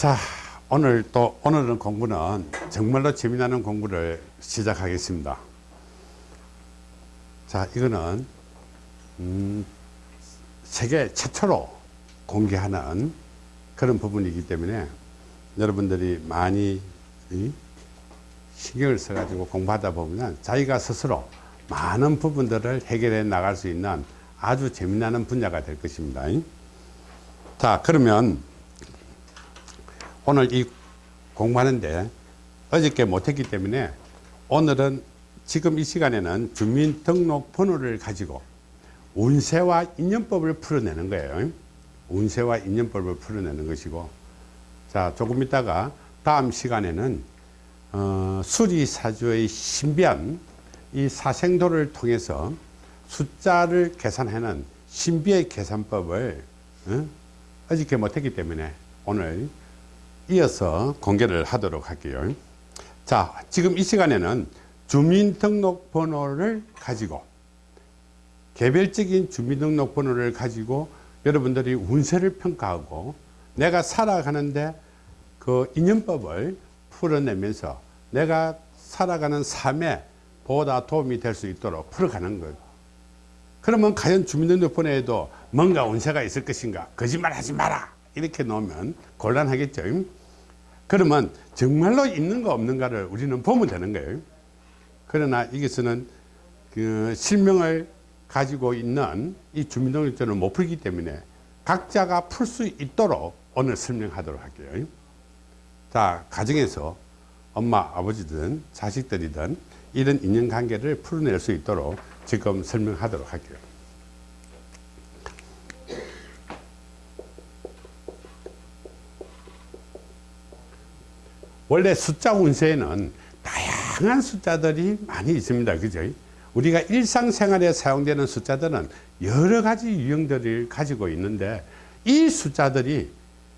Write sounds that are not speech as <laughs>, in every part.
자 오늘 또 오늘은 공부는 정말로 재미나는 공부를 시작하겠습니다. 자 이거는 음, 세계 최초로 공개하는 그런 부분이기 때문에 여러분들이 많이 이, 신경을 써 가지고 공부하다 보면 자기가 스스로 많은 부분들을 해결해 나갈 수 있는 아주 재미나는 분야가 될 것입니다. 자 그러면 오늘 이 공부하는데 어저께 못했기 때문에 오늘은 지금 이 시간에는 주민등록번호를 가지고 운세와 인연법을 풀어내는 거예요 운세와 인연법을 풀어내는 것이고 자 조금 있다가 다음 시간에는 어, 수리사주의 신비한 이 사생도를 통해서 숫자를 계산하는 신비의 계산법을 어? 어저께 못했기 때문에 오늘 이어서 공개를 하도록 할게요. 자 지금 이 시간에는 주민등록번호를 가지고 개별적인 주민등록번호를 가지고 여러분들이 운세를 평가하고 내가 살아가는데 그 인연법을 풀어내면서 내가 살아가는 삶에 보다 도움이 될 수 있도록 풀어가는 것. 그러면 과연 주민등록번호에도 뭔가 운세가 있을 것인가? 거짓말 하지 마라! 이렇게 놓으면 곤란하겠죠 그러면 정말로 있는가 없는가를 우리는 보면 되는 거예요. 그러나 여기서는 그 실명을 가지고 있는 이 주민등록증을 못 풀기 때문에 각자가 풀 수 있도록 오늘 설명하도록 할게요. 자 가정에서 엄마 아버지든 자식들이든 이런 인연관계를 풀어낼 수 있도록 지금 설명하도록 할게요 원래 숫자 운세에는 다양한 숫자들이 많이 있습니다. 그죠? 우리가 일상생활에 사용되는 숫자들은 여러 가지 유형들을 가지고 있는데 이 숫자들이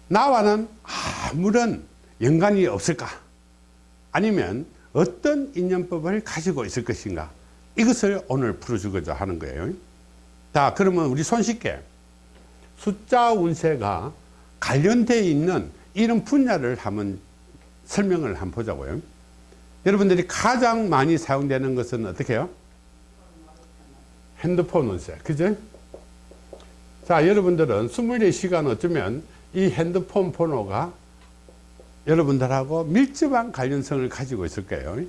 나와는 아무런 연관이 없을까? 아니면 어떤 인연법을 가지고 있을 것인가? 이것을 오늘 풀어주고자 하는 거예요. 자 그러면 우리 손쉽게 숫자 운세가 관련되어 있는 이런 분야를 한번 설명을 한번 보자고요. 여러분들이 가장 많이 사용되는 것은 어떻게 해요? 핸드폰 운세 그죠 자 여러분들은 24시간 어쩌면 이 핸드폰 번호가 여러분들하고 밀접한 관련성을 가지고 있을 거예요.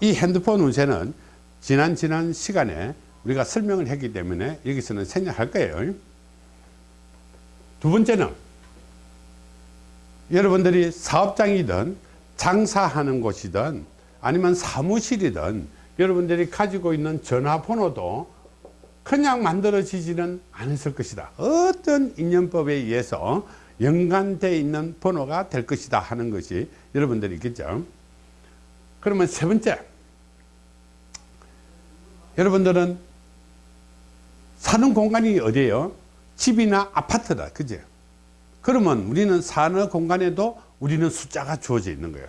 이 핸드폰 운세는 지난 지난 시간에 우리가 설명을 했기 때문에 여기서는 생략할 거예요. 두 번째는 여러분들이 사업장이든 장사하는 곳이든 아니면 사무실이든 여러분들이 가지고 있는 전화번호도 그냥 만들어지지는 않았을 것이다. 어떤 인연법에 의해서 연관되어 있는 번호가 될 것이다 하는 것이 여러분들이 있겠죠? 그러면 세 번째 여러분들은 사는 공간이 어디예요? 집이나 아파트다. 그죠 그러면 우리는 사는 공간에도 우리는 숫자가 주어져 있는 거예요.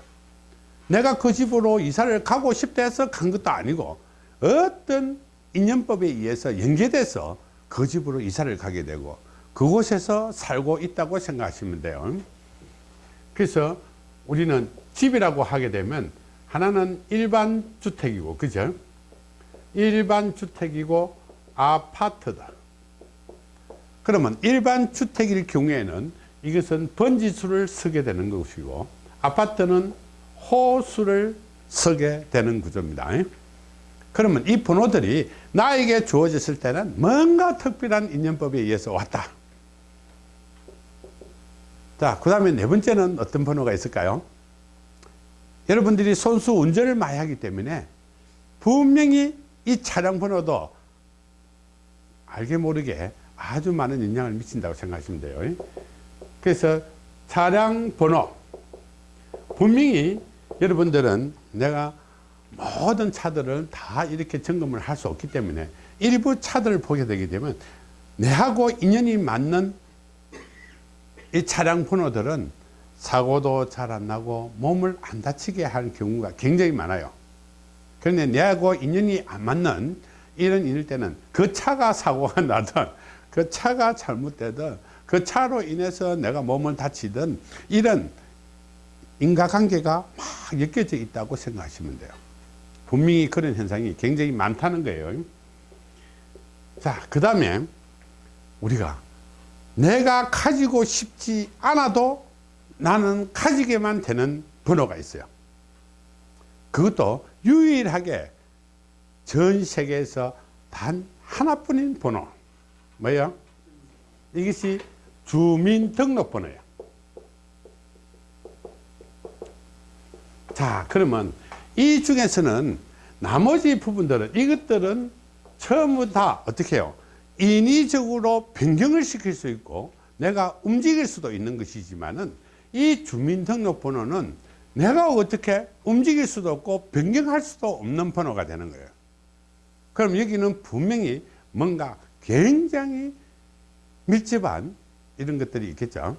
내가 그 집으로 이사를 가고 싶다 해서 간 것도 아니고 어떤 인연법에 의해서 연계돼서 그 집으로 이사를 가게 되고 그곳에서 살고 있다고 생각하시면 돼요. 그래서 우리는 집이라고 하게 되면 하나는 일반 주택이고 그죠? 일반 주택이고 아파트다. 그러면 일반 주택일 경우에는 이것은 번지수를 쓰게 되는 것이고 아파트는 호수를 쓰게 되는 구조입니다 그러면 이 번호들이 나에게 주어졌을 때는 뭔가 특별한 인연법에 의해서 왔다 자, 그 다음에 네 번째는 어떤 번호가 있을까요? 여러분들이 손수 운전을 많이 하기 때문에 분명히 이 차량 번호도 알게 모르게 아주 많은 영향을 미친다고 생각하시면 돼요. 그래서 차량 번호. 분명히 여러분들은 내가 모든 차들을 다 이렇게 점검을 할 수 없기 때문에 일부 차들을 보게 되게 되면 내하고 인연이 맞는 이 차량 번호들은 사고도 잘 안 나고 몸을 안 다치게 하는 경우가 굉장히 많아요. 그런데 내하고 인연이 안 맞는 이런 일일 때는 그 차가 사고가 <laughs> 나든 그 차가 잘못되든 그 차로 인해서 내가 몸을 다치든 이런 인과관계가 막 엮여져 있다고 생각하시면 돼요. 분명히 그런 현상이 굉장히 많다는 거예요. 자, 그 다음에 우리가 내가 가지고 싶지 않아도 나는 가지게만 되는 번호가 있어요. 그것도 유일하게 전 세계에서 단 하나뿐인 번호. 뭐예요? 이것이 주민등록번호예요. 자, 그러면 이 중에서는 나머지 부분들은 이것들은 전부 다 어떻게 해요? 인위적으로 변경을 시킬 수 있고 내가 움직일 수도 있는 것이지만은 이 주민등록번호는 내가 어떻게 움직일 수도 없고 변경할 수도 없는 번호가 되는 거예요. 그럼 여기는 분명히 뭔가 굉장히 밀집한 이런 것들이 있겠죠.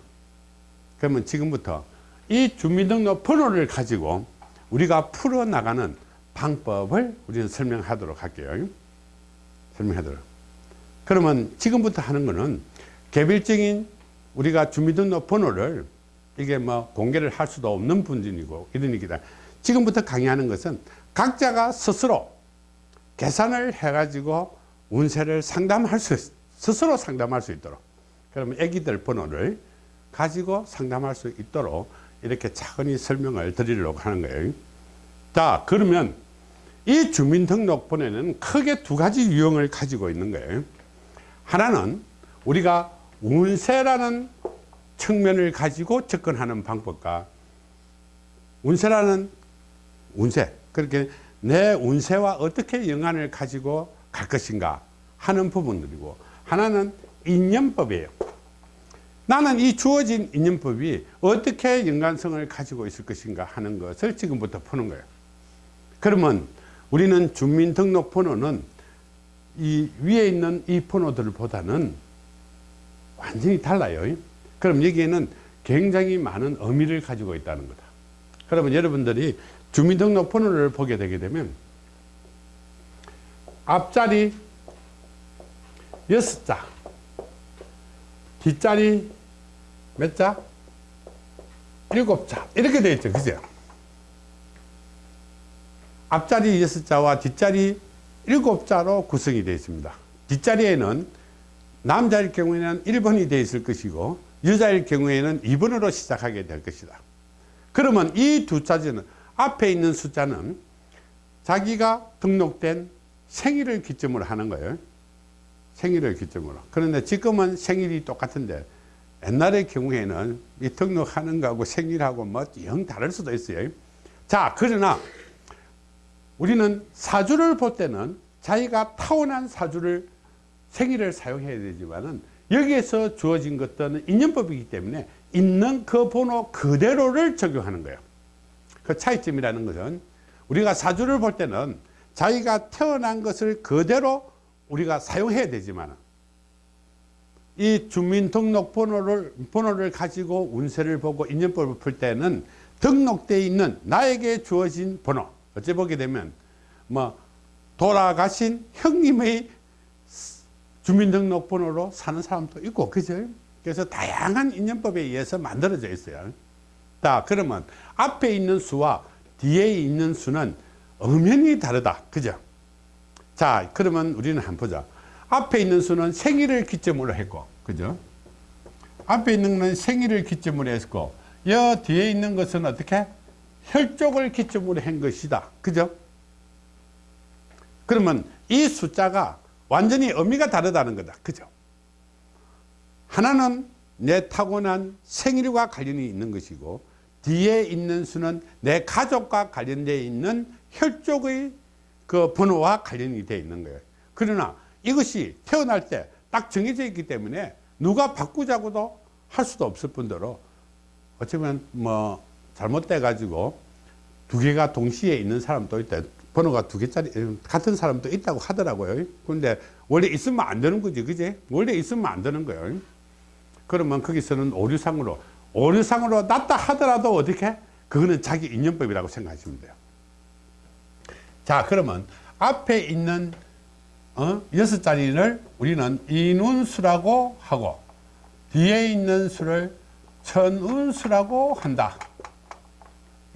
그러면 지금부터 이 주민등록 번호를 가지고 우리가 풀어나가는 방법을 우리는 설명하도록 할게요. 설명하도록. 그러면 지금부터 하는 거는 개별적인 우리가 주민등록 번호를 이게 뭐 공개를 할 수도 없는 분들이고 이러니까 지금부터 강의하는 것은 각자가 스스로 계산을 해가지고 운세를 상담할 수 스스로 상담할 수 있도록 그러면 애기들 번호를 가지고 상담할 수 있도록 이렇게 차근히 설명을 드리려고 하는 거예요. 자, 그러면 이 주민등록번호는 크게 두 가지 유형을 가지고 있는 거예요. 하나는 우리가 운세라는 측면을 가지고 접근하는 방법과 운세라는 운세 그렇게 내 운세와 어떻게 연관을 가지고 갈 것인가 하는 부분들이고 하나는 인연법이에요. 나는 이 주어진 인연법이 어떻게 연관성을 가지고 있을 것인가 하는 것을 지금부터 푸는 거예요. 그러면 우리는 주민등록번호는 이 위에 있는 이 번호들보다는 완전히 달라요. 그럼 여기에는 굉장히 많은 의미를 가지고 있다는 거다. 그러면 여러분들이 주민등록번호를 보게 되게 되면 앞자리 여섯 자 뒷자리 몇 자? 일곱 자. 이렇게 되어 있죠. 그죠? 앞자리 여섯 자와 뒷자리 일곱 자로 구성이 되어 있습니다. 뒷자리에는 남자일 경우에는 1번이 되어 있을 것이고 여자일 경우에는 2번으로 시작하게 될 것이다. 그러면 이 두 자리는 앞에 있는 숫자는 자기가 등록된 생일을 기점으로 하는 거예요 생일을 기점으로. 그런데 지금은 생일이 똑같은데 옛날의 경우에는 이 등록하는 거하고 생일하고 뭐 영 다를 수도 있어요. 자 그러나 우리는 사주를 볼 때는 자기가 타고난 사주를 생일을 사용해야 되지만은 여기에서 주어진 것들은 인연법이기 때문에 있는 그 번호 그대로를 적용하는 거예요. 그 차이점이라는 것은 우리가 사주를 볼 때는 자기가 태어난 것을 그대로 우리가 사용해야 되지만 이 주민등록번호를 번호를 가지고 운세를 보고 인연법을 풀 때는 등록되어 있는 나에게 주어진 번호 어째 보게 되면 뭐 돌아가신 형님의 주민등록번호로 사는 사람도 있고 그죠? 그래서 다양한 인연법에 의해서 만들어져 있어요. 자 그러면 앞에 있는 수와 뒤에 있는 수는 엄연히 다르다 그죠 자 그러면 우리는 한번 보자. 앞에 있는 수는 생일을 기점으로 했고 그죠? 앞에 있는 건 생일을 기점으로 했고 여 뒤에 있는 것은 어떻게? 혈족을 기점으로 한 것이다. 그죠? 그러면 이 숫자가 완전히 의미가 다르다는 거다. 그죠? 하나는 내 타고난 생일과 관련이 있는 것이고 뒤에 있는 수는 내 가족과 관련되어 있는 혈족의 그 번호와 관련이 되어 있는 거예요. 그러나 이것이 태어날 때 딱 정해져 있기 때문에 누가 바꾸자고도 할 수도 없을 뿐더러 어쩌면 뭐 잘못돼 가지고 두 개가 동시에 있는 사람도 있다. 번호가 두 개짜리 같은 사람도 있다고 하더라고요. 근데 원래 있으면 안 되는 거지. 그지? 원래 있으면 안 되는 거예요. 그러면 거기서는 오류상으로 오류상으로 낫다 하더라도 어떻게? 그거는 자기 인연법이라고 생각하시면 돼요. 자 그러면 앞에 있는 어? 여섯 자리를 우리는 인운수라고 하고 뒤에 있는 수를 천운수라고 한다.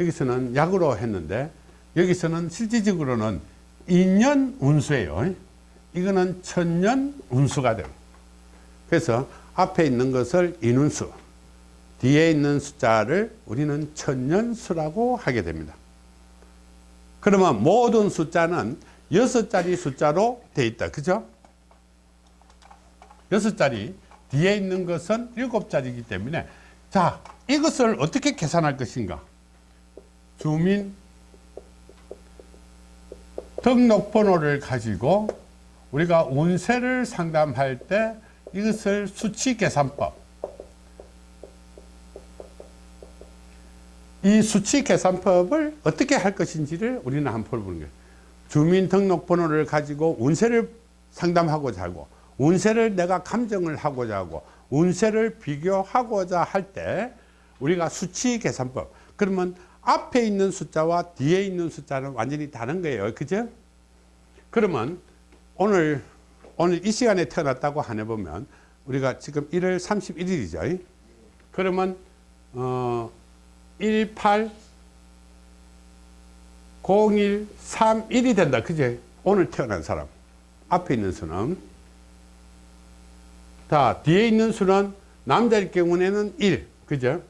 여기서는 약으로 했는데 여기서는 실질적으로는 인연 운수예요. 이거는 천년 운수가 됩니다. 그래서 앞에 있는 것을 인운수, 뒤에 있는 숫자를 우리는 천년수라고 하게 됩니다. 그러면 모든 숫자는 여섯 자리 숫자로 되어 있다. 그죠? 여섯 자리 뒤에 있는 것은 일곱 자리이기 때문에 자 이것을 어떻게 계산할 것인가 주민 등록번호를 가지고 우리가 운세를 상담할 때 이것을 수치 계산법 이 수치 계산법을 어떻게 할 것인지를 우리는 한번 풀어보는 거예요. 주민등록번호를 가지고 운세를 상담하고자 하고 운세를 내가 감정을 하고자 하고 운세를 비교하고자 할 때 우리가 수치 계산법 그러면 앞에 있는 숫자와 뒤에 있는 숫자는 완전히 다른 거예요. 그죠? 그러면 오늘 오늘 이 시간에 태어났다고 하네 보면 우리가 지금 1월 31일이죠. 그러면 어 18 01 31이 된다. 그제? 오늘 태어난 사람. 앞에 있는 수는? 자 뒤에 있는 수는 남자일 경우에는 1 그죠?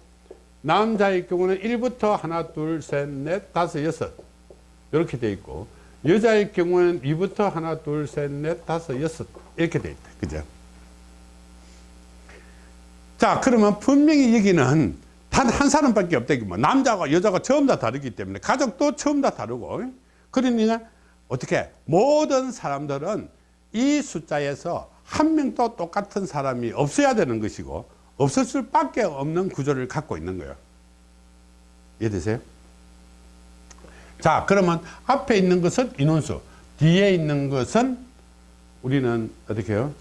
남자일 경우는 1부터 하나 둘셋넷 다섯 여섯. 이렇게 돼 있고 여자일 경우는 2부터 하나 둘셋넷 다섯 여섯. 이렇게 돼 있다. 그죠? 자 그러면 분명히 여기는 단 한 사람밖에 없다 뭐 남자가 여자가 처음 다 다르기 때문에 가족도 처음 다 다르고 그러니까 어떻게 모든 사람들은 이 숫자에서 한 명도 똑같은 사람이 없어야 되는 것이고 없을 수밖에 없는 구조를 갖고 있는 거예요 이해되세요? 자 그러면 앞에 있는 것은 인원수 뒤에 있는 것은 우리는 어떻게 해요?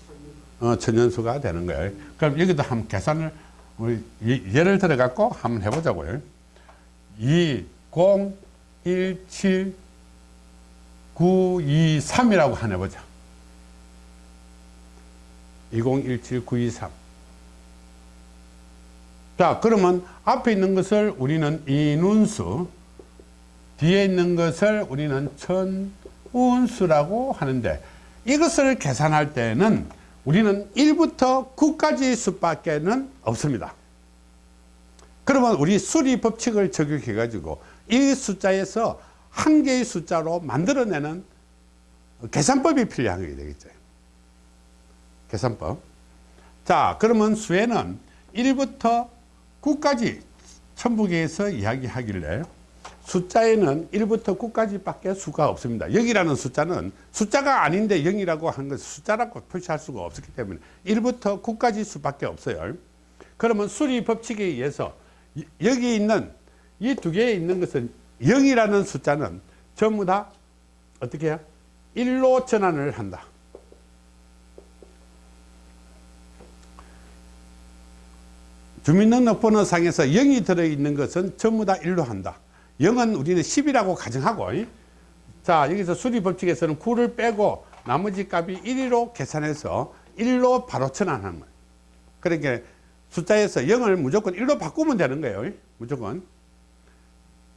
어, 천연수가 되는 거예요 그럼 여기도 한번 계산을 우리 예를 들어 갖고 한번 해보자고요. 2 0 1 7 9 2 3이라고 한번 해보자. 2017923 자 그러면 앞에 있는 것을 우리는 인운수 뒤에 있는 것을 우리는 천운수라고 하는데 이것을 계산할 때는 우리는 1부터 9까지 수밖에 는 없습니다. 그러면 우리 수리 법칙을 적용해 가지고 이 숫자에서 한 개의 숫자로 만들어내는 계산법이 필요한 게 되겠죠. 계산법. 자 그러면 수에는 1부터 9까지 천부계에서 이야기하길래 숫자에는 1부터 9까지 밖에 수가 없습니다. 0이라는 숫자는 숫자가 아닌데 0이라고 하는 것을 숫자라고 표시할 수가 없었기 때문에 1부터 9까지 수밖에 없어요. 그러면 수리 법칙에 의해서 여기 있는 이 두 개에 있는 것은 0이라는 숫자는 전부 다 어떻게 해요? 1로 전환을 한다. 주민등록번호 상에서 0이 들어있는 것은 전부 다 1로 한다 0은 우리는 10이라고 가정하고 자 여기서 수리법칙에서는 9를 빼고 나머지 값이 1로 계산해서 1로 바로 전환하는 거예요 그러니까 숫자에서 0을 무조건 1로 바꾸면 되는 거예요 무조건.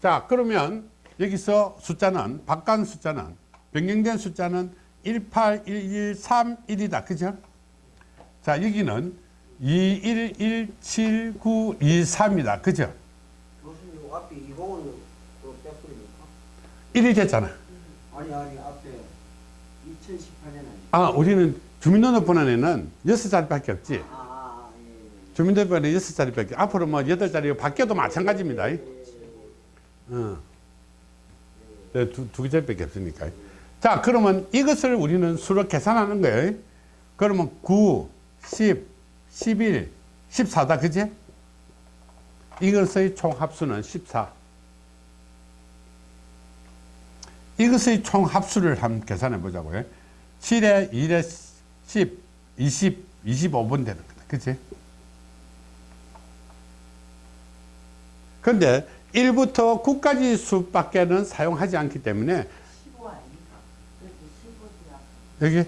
자 그러면 여기서 숫자는 바깥 숫자는 변경된 숫자는 18113이다. 그죠? 자 여기는 211792 3이다. 그죠? 요 앞에 2공은 또 빼버립니까? 1이 됐잖아. 아니 아니 앞에 2018년에 아 우리는 주민등록번호에는 6자리밖에 없지. 아, 아 예. 주민등록번호 6자리밖에 앞으로 뭐 8자리 바뀌어도 마찬가지입니다. 예, 예. 어. 네, 두, 두 개짜리밖에 없으니까. 자 그러면 이것을 우리는 수로 계산하는 거예요. 그러면 9 10 11 14다 그지? 이것의 총합수는 14 이것의 총 합수를 한번 계산해 보자고요. 7에 1에 10 20 25분 되는 거다. 그치? 근데 1부터 9까지 수밖에는 사용하지 않기 때문에 15 아닙니까? 그래도 15지야. 여기? 예,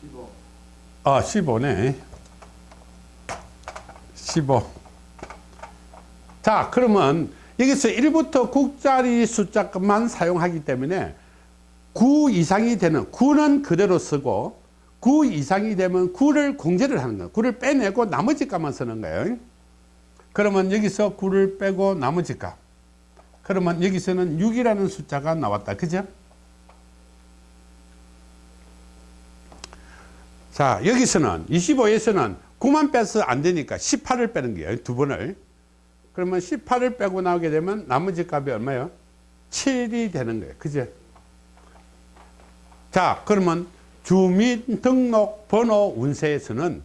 15 아 15네. 15 자 그러면 여기서 1부터 9짜리 숫자만 사용하기 때문에 9 이상이 되는 9는 그대로 쓰고 9 이상이 되면 9를 공제를 하는 거예요. 9를 빼내고 나머지 값만 쓰는 거예요. 그러면 여기서 9를 빼고 나머지 값. 그러면 여기서는 6이라는 숫자가 나왔다. 그죠? 자 여기서는 25에서는 9만 빼서 안 되니까 18을 빼는 거예요. 두 번을 그러면 18을 빼고 나오게 되면 나머지 값이 얼마예요? 7이 되는 거예요. 그죠 자 그러면 주민등록 번호 운세에서는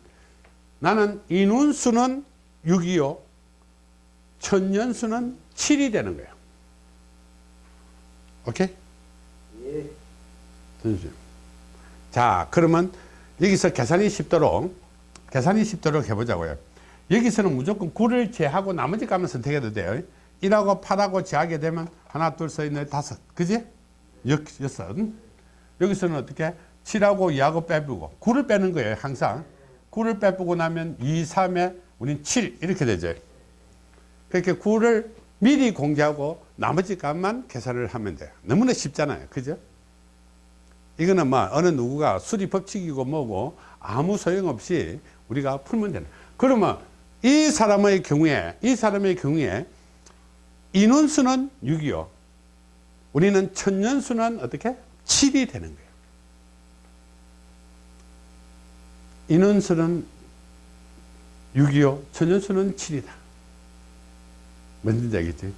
나는 인원수는 6이요 천년수는 7이 되는 거예요. 오케이? 예. 자 그러면 여기서 계산이 쉽도록 계산이 쉽도록 해보자고요 여기서는 무조건 9를 제하고 나머지 값만 선택해도 돼요. 1하고 8하고 제하게 되면 하나 둘셋 넷 다섯. 그지? 여, 여섯. 여기서는 어떻게? 7하고 2하고 빼보고. 9를 빼는 거예요 항상. 9를 빼보고 나면 2, 3에 우린 7 이렇게 되죠. 그렇게 9를 미리 공개하고 나머지 값만 계산을 하면 돼요. 너무나 쉽잖아요. 그죠? 이거는 뭐 어느 누구가 수리 법칙이고 뭐고 아무 소용없이 우리가 풀면 되는. 그러면 이 사람의 경우에 이 사람의 경우에 인원수는 6이요. 우리는 천년수는 어떻게? 7이 되는 거예요. 인원수는 6이요. 천년수는 7이다. 뭔지 알겠지?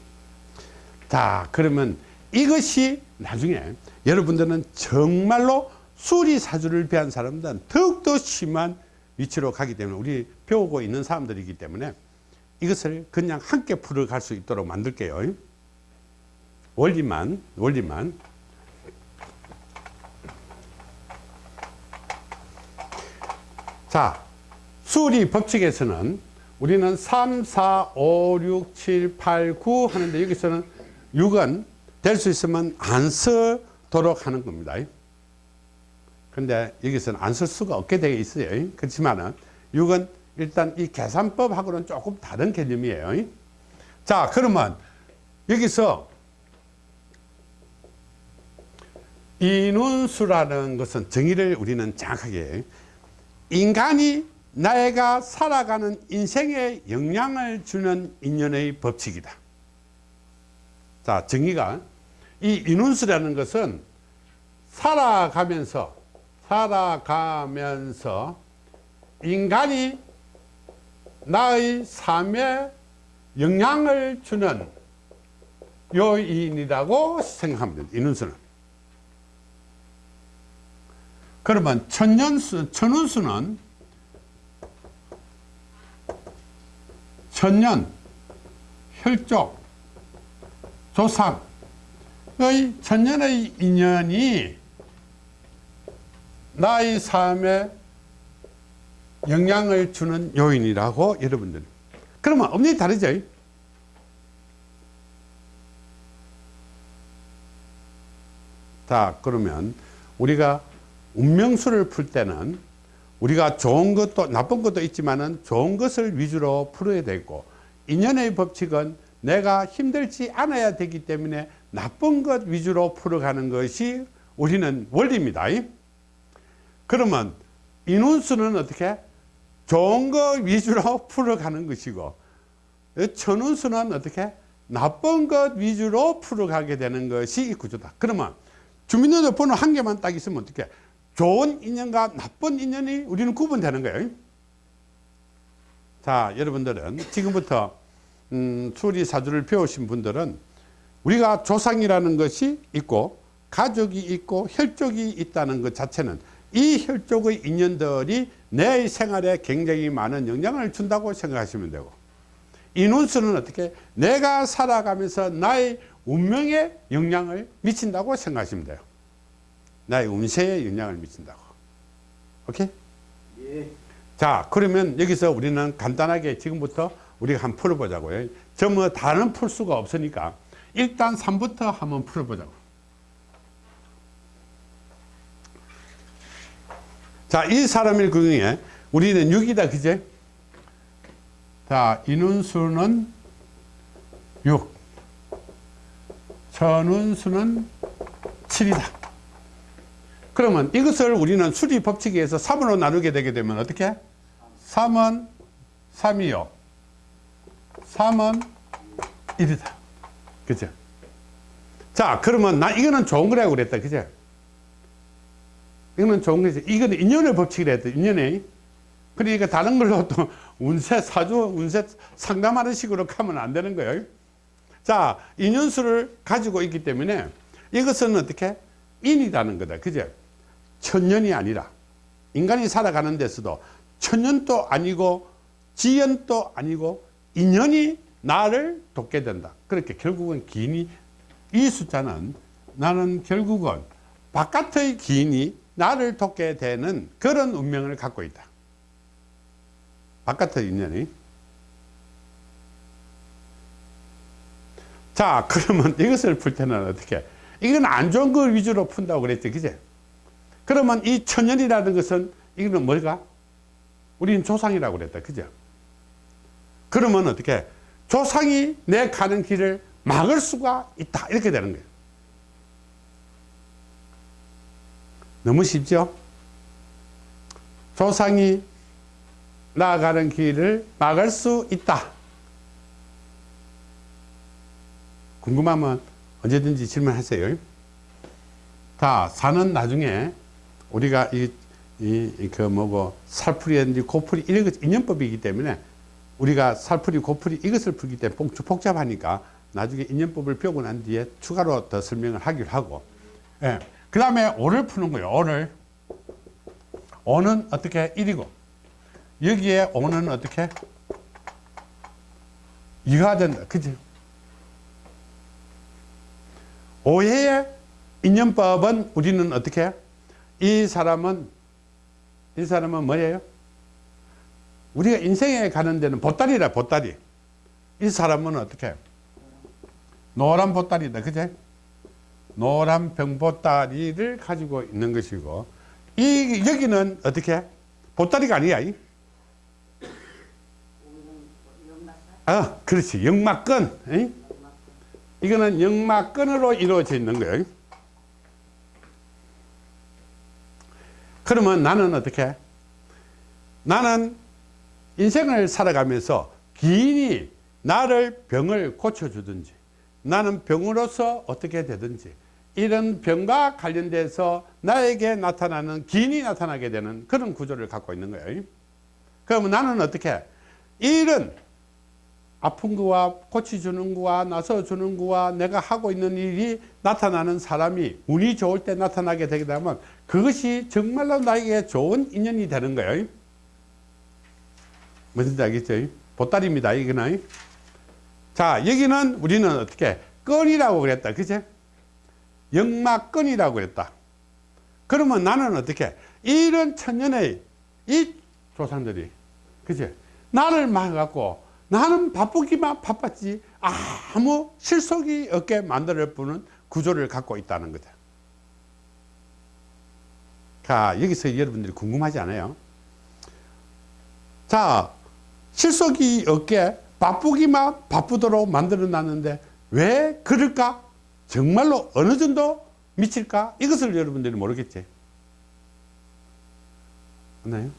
자 그러면 이것이 나중에 여러분들은 정말로 수리사주를 배운 사람들은 더욱더 심한 위치로 가기 때문에 우리 배우고 있는 사람들이기 때문에 이것을 그냥 함께 풀어갈 수 있도록 만들게요 원리만 원리만 자 수리 법칙에서는 우리는 3, 4, 5, 6, 7, 8, 9 하는데 여기서는 6은 될 수 있으면 안 쓰도록 하는 겁니다. 근데 여기서는 안 쓸 수가 없게 되어 있어요. 그렇지만은 6은 일단 이 계산법하고는 조금 다른 개념이에요. 자, 그러면 여기서 인원수라는 것은 정의를 우리는 정확하게 인간이 내가 살아가는 인생에 영향을 주는 인연의 법칙이다. 자, 정의가 이 인운수라는 것은 살아가면서 살아가면서 인간이 나의 삶에 영향을 주는 요인이라고 생각하면 됩니다. 인운수는. 그러면 천년수, 천운수는 천년, 혈족, 조상의 천년의 인연이 나의 삶에 영향을 주는 요인이라고 여러분들 그러면 엄연히 다르죠 자 그러면 우리가 운명수를 풀 때는 우리가 좋은 것도 나쁜 것도 있지만은 좋은 것을 위주로 풀어야 되고 인연의 법칙은 내가 힘들지 않아야 되기 때문에 나쁜 것 위주로 풀어가는 것이 우리는 원리입니다. 그러면 인운수는 어떻게? 좋은 것 위주로 <laughs> 풀어가는 것이고 천운수는 어떻게? 나쁜 것 위주로 풀어가게 되는 것이 이 구조다. 그러면 주민등록번호 한 개만 딱 있으면 어떻게? 좋은 인연과 나쁜 인연이 우리는 구분되는 거예요. 자, 여러분들은 지금부터 음, 수리사주를 배우신 분들은 우리가 조상이라는 것이 있고 가족이 있고 혈족이 있다는 것 자체는 이 혈족의 인연들이 내 생활에 굉장히 많은 영향을 준다고 생각하시면 되고 인운수는 어떻게 내가 살아가면서 나의 운명에 영향을 미친다고 생각하시면 돼요 나의 운세에 영향을 미친다고 오케이? 예. 자 그러면 여기서 우리는 간단하게 지금부터 우리가 한번 풀어보자고요 전뭐 다른 풀 수가 없으니까 일단 3부터 한번 풀어보자고 자 이 사람의 경우에 우리는 6이다 그제 자 인원수는 6 천운수는 7이다. 그러면 이것을 우리는 수리 법칙에 의해서 3으로 나누게 되게 되면 어떻게? 3은 3이요. 3은 1이다. 그죠? 자, 그러면 나 이거는 좋은 거라고 그랬다. 그죠? 이거는 좋은 거지. 이거는 인연의 법칙이라 했다. 인연의. 그러니까 다른 걸로 또 운세 사주, 운세 상담하는 식으로 가면 안 되는 거예요. 자, 인연수를 가지고 있기 때문에 이것은 어떻게? 인이라는 거다. 그죠? 천년이 아니라 인간이 살아가는 데서도 천년도 아니고 지연도 아니고 인연이 나를 돕게 된다. 그렇게 결국은 기인이 이 숫자는 나는 결국은 바깥의 기인이 나를 돕게 되는 그런 운명을 갖고 있다. 바깥의 인연이. 자, <laughs> 그러면 이것을 풀 때는 어떻게? 이건 안 좋은 걸 위주로 푼다고 그랬지, 그제? 그러면 이 천년이라는 것은 이거는 뭘까? 우리는 조상이라고 그랬다, 그죠? 그러면 어떻게? 조상이 내 가는 길을 막을 수가 있다, 이렇게 되는 거예요. 너무 쉽죠? 조상이 나아가는 길을 막을 수 있다. 궁금하면 언제든지 질문하세요. 자, 산은 나중에 우리가 이, 이, 그 뭐고, 살풀이든지 고풀이 이런 것 인연법이기 때문에 우리가 살풀이, 고풀이 이것을 풀기 때문에 복- 복잡하니까 나중에 인연법을 배우고 난 뒤에 추가로 더 설명을 하기로 하고. 예. 그 다음에 오를 푸는 거예요. 오를. 오는 어떻게? 1이고. 여기에 오는 어떻게? 2가 된다. 그지? 오해의 인연법은 우리는 어떻게? 이 사람은, 이 사람은 뭐예요? 우리가 인생에 가는 데는 보따리라, 보따리. 이 사람은 어떻게? 노란 보따리다. 그제? 노란 병보따리를 가지고 있는 것이고, 이, 여기는 어떻게? 해? 보따리가 아니야. 이. 아, 그렇지. 역막근. 이? 이거는 역막근으로 이루어져 있는 거예요. 그러면 나는 어떻게? 해? 나는 인생을 살아가면서 기인이 나를 병을 고쳐주든지 나는 병으로서 어떻게 되든지 이런 병과 관련돼서 나에게 나타나는 기인이 나타나게 되는 그런 구조를 갖고 있는 거예요. 그러면 나는 어떻게? 해? 이런 아픈 거와 고쳐주는 거와 나서주는 거와 내가 하고 있는 일이 나타나는 사람이 운이 좋을 때 나타나게 되게 되면 그것이 정말로 나에게 좋은 인연이 되는 거예요. 무슨지 알겠죠? 보따리입니다. 이거는. 자, 여기는 우리는 어떻게 끈이라고 그랬다. 그제? 역막끈이라고 그랬다. 그러면 나는 어떻게 이런 천년의 이 조상들이 그제? 나를 막아갖고 나는 바쁘기만 바빴지 아무 실속이 없게 만들 뿐은 구조를 갖고 있다는 거다. 자, 여기서 여러분들이 궁금하지 않아요? 자, 실속이 없게 바쁘기만 바쁘도록 만들어 놨는데 왜 그럴까? 정말로 어느 정도 미칠까? 이것을 여러분들이 모르겠지. 맞나요?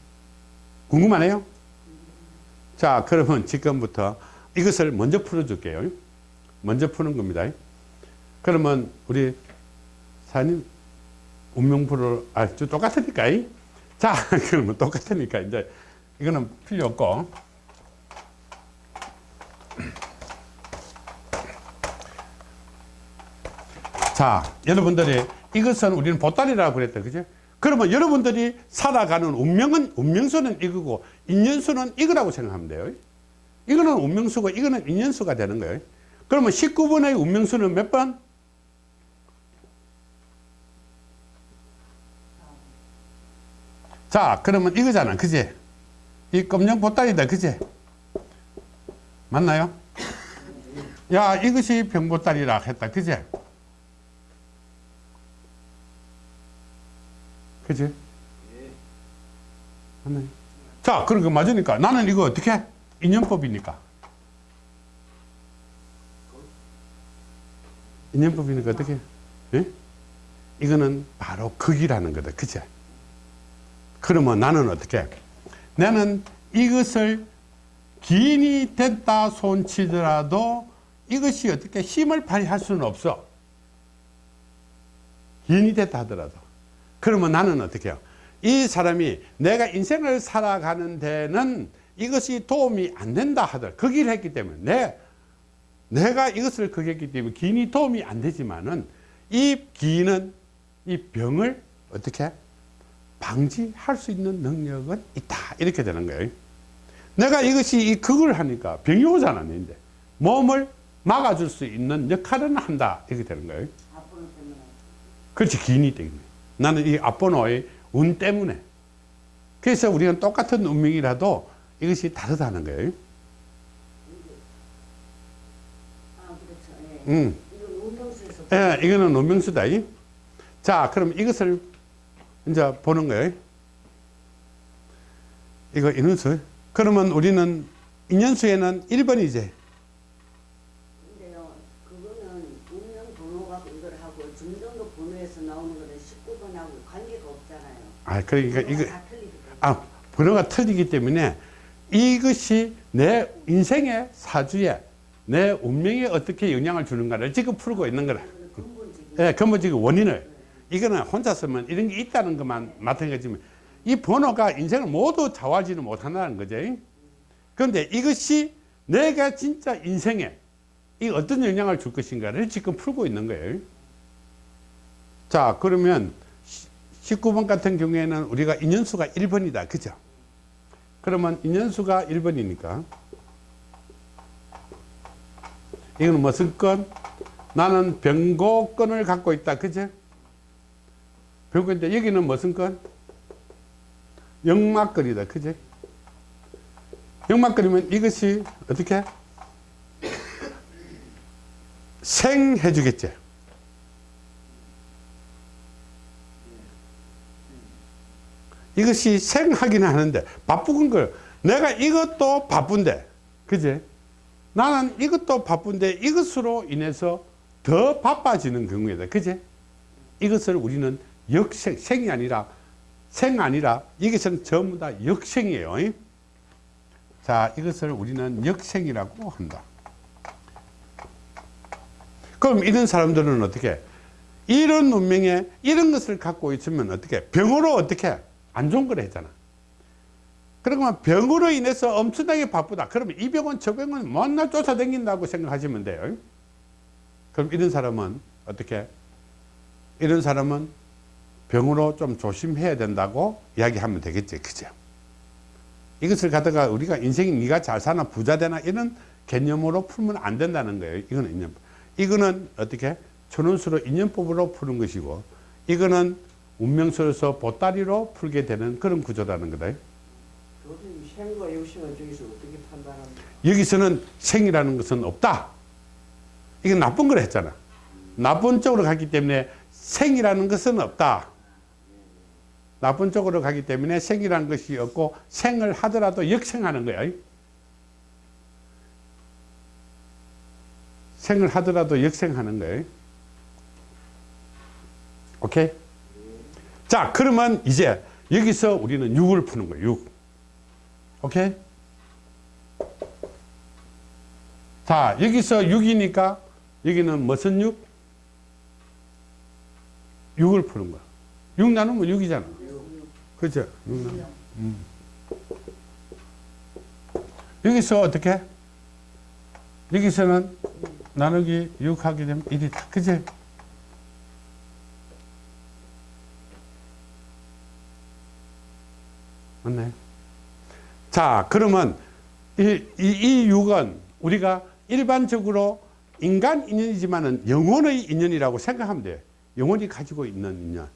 궁금하네요? 자, 그러면 지금부터 이것을 먼저 풀어줄게요. 먼저 푸는 겁니다. 그러면 우리 사님 운명풀을 아, 저 똑같으니까. 이? 자, <laughs> 그러면 똑같으니까 이제 이거는 필요 없고. 자, 여러분들이 이것은 우리는 보따리라고 그랬다. 그죠? 그러면 여러분들이 살아가는 운명은, 운명수는 이거고, 인연수는 이거라고 생각하면 돼요. 이거는 운명수고, 이거는 인연수가 되는 거예요. 그러면 19번의 운명수는 몇 번? 자, 그러면 이거잖아. 그지? 이 검정 보따리다. 그지? 맞나요? 야, 이것이 병보따리라 했다. 그지? 그지? 맞나요? 자, 그러니까 맞으니까 나는 이거 어떻게 해? 인연법이니까. 인연법이니까 어떻게? 예? 이거는 바로 극이라는 거다. 그죠? 그러면 나는 어떻게? 나는 이것을 기인이 됐다 손치더라도 이것이 어떻게 힘을 발휘할 수는 없어. 기인이 됐다 하더라도. 그러면 나는 어떻게 해요? 이 사람이 내가 인생을 살아가는 데는 이것이 도움이 안 된다 하더라. 그 길을 했기 때문에 내, 내가 이것을 극했기 때문에 기인이 도움이 안 되지만은 이 기인은 이 병을 어떻게 방지할 수 있는 능력은 있다. 이렇게 되는 거예요. 내가 이것이 이 극을 하니까 병이 오잖아. 이제 몸을 막아줄 수 있는 역할은 한다. 이렇게 되는 거예요. 그렇지 기인이 때문에 나는 이 앞번호의 운 때문에 그래서 우리는 똑같은 운명이라도 이것이 다르다는 거예요 아, 그렇죠. 예. 음. 이건. 예, 이거는 운명수다 이. 자 그럼 이것을 이제 보는 거예요 이거 인원수 그러면 우리는 인연수에는 1번이지 근데요, 그거는 운명 번호가 이걸 하고 중정도 번호에서 나오는 거는 19번하고 관계가 없잖 아 그러니까 이거. 아 번호가 틀리기 때문에 이것이 내 인생의 사주에 내 운명에 어떻게 영향을 주는가를 지금 풀고 있는 거라. 예, 근본적인 원인을 이거는 혼자 서면 이런 게 있다는 것만 마찬가지지만 이 번호가 인생을 모두 좌우하지는 못한다는 거죠. 그런데 이것이 내가 진짜 인생에 이 어떤 영향을 줄 것인가를 지금 풀고 있는 거예요. 자, 그러면 19번 같은 경우에는 우리가 인연수가 1번이다. 그죠? 그러면 인연수가 1번이니까 이거는 무슨 건? 나는 병고건을 갖고 있다. 그죠? 병고인데 여기는 무슨 건? 역막걸이다. 그죠? 역막걸이면 이것이 어떻게? 생해 주겠지. 이것이 생하기는 하는데 바쁜 걸 내가 이것도 바쁜데 그지? 나는 이것도 바쁜데 이것으로 인해서 더 바빠지는 경우이다. 그지? 이것을 우리는 역생 생이 아니라 생 아니라 이것은 전부 다 역생이에요. 이? 자 이것을 우리는 역생이라고 한다. 그럼 이런 사람들은 어떻게? 이런 운명에 이런 것을 갖고 있으면 어떻게? 병으로 어떻게 안 좋은 걸 했잖아. 그러면 병으로 인해서 엄청나게 바쁘다. 그러면 이 병은 저 병은 맨날 쫓아다닌다고 생각하시면 돼요. 그럼 이런 사람은 어떻게? 이런 사람은 병으로 좀 조심해야 된다고 이야기하면 되겠지. 그죠? 이것을 갖다가 우리가 인생이 네가 잘 사나 부자 되나 이런 개념으로 풀면 안 된다는 거예요. 이거는. 이거는 어떻게? 천원수로 인연법으로 푸는 것이고 이거는 운명수로서 보따리로 풀게 되는 그런 구조라는 거다. 교수님 생과 역생을 저기서 어떻게 판단합니까? 여기서는 생이라는 것은 없다. 이건 나쁜 걸 했잖아. 나쁜 쪽으로 가기 때문에 생이라는 것은 없다. 나쁜 쪽으로 가기 때문에 생이라는 것이 없고 생을 하더라도 역생하는 거야. 생을 하더라도 역생하는 거예요. 오케이? 자, 그러면 이제 여기서 우리는 6을 푸는 거예요. 6. 오케이? 자, 여기서 6이니까 여기는 무슨 6? 6을 푸는 거야. 6 나누면 6이잖아. 그죠? 6 나누면. 음. 여기서 어떻게? 여기서는 나누기 6 하게 되면 1이다. 그지? 맞나요? 자, 그러면 이, 이, 이 6은 우리가 일반적으로 인간 인연이지만은 영혼의 인연이라고 생각하면 돼요. 영혼이 가지고 있는 인연.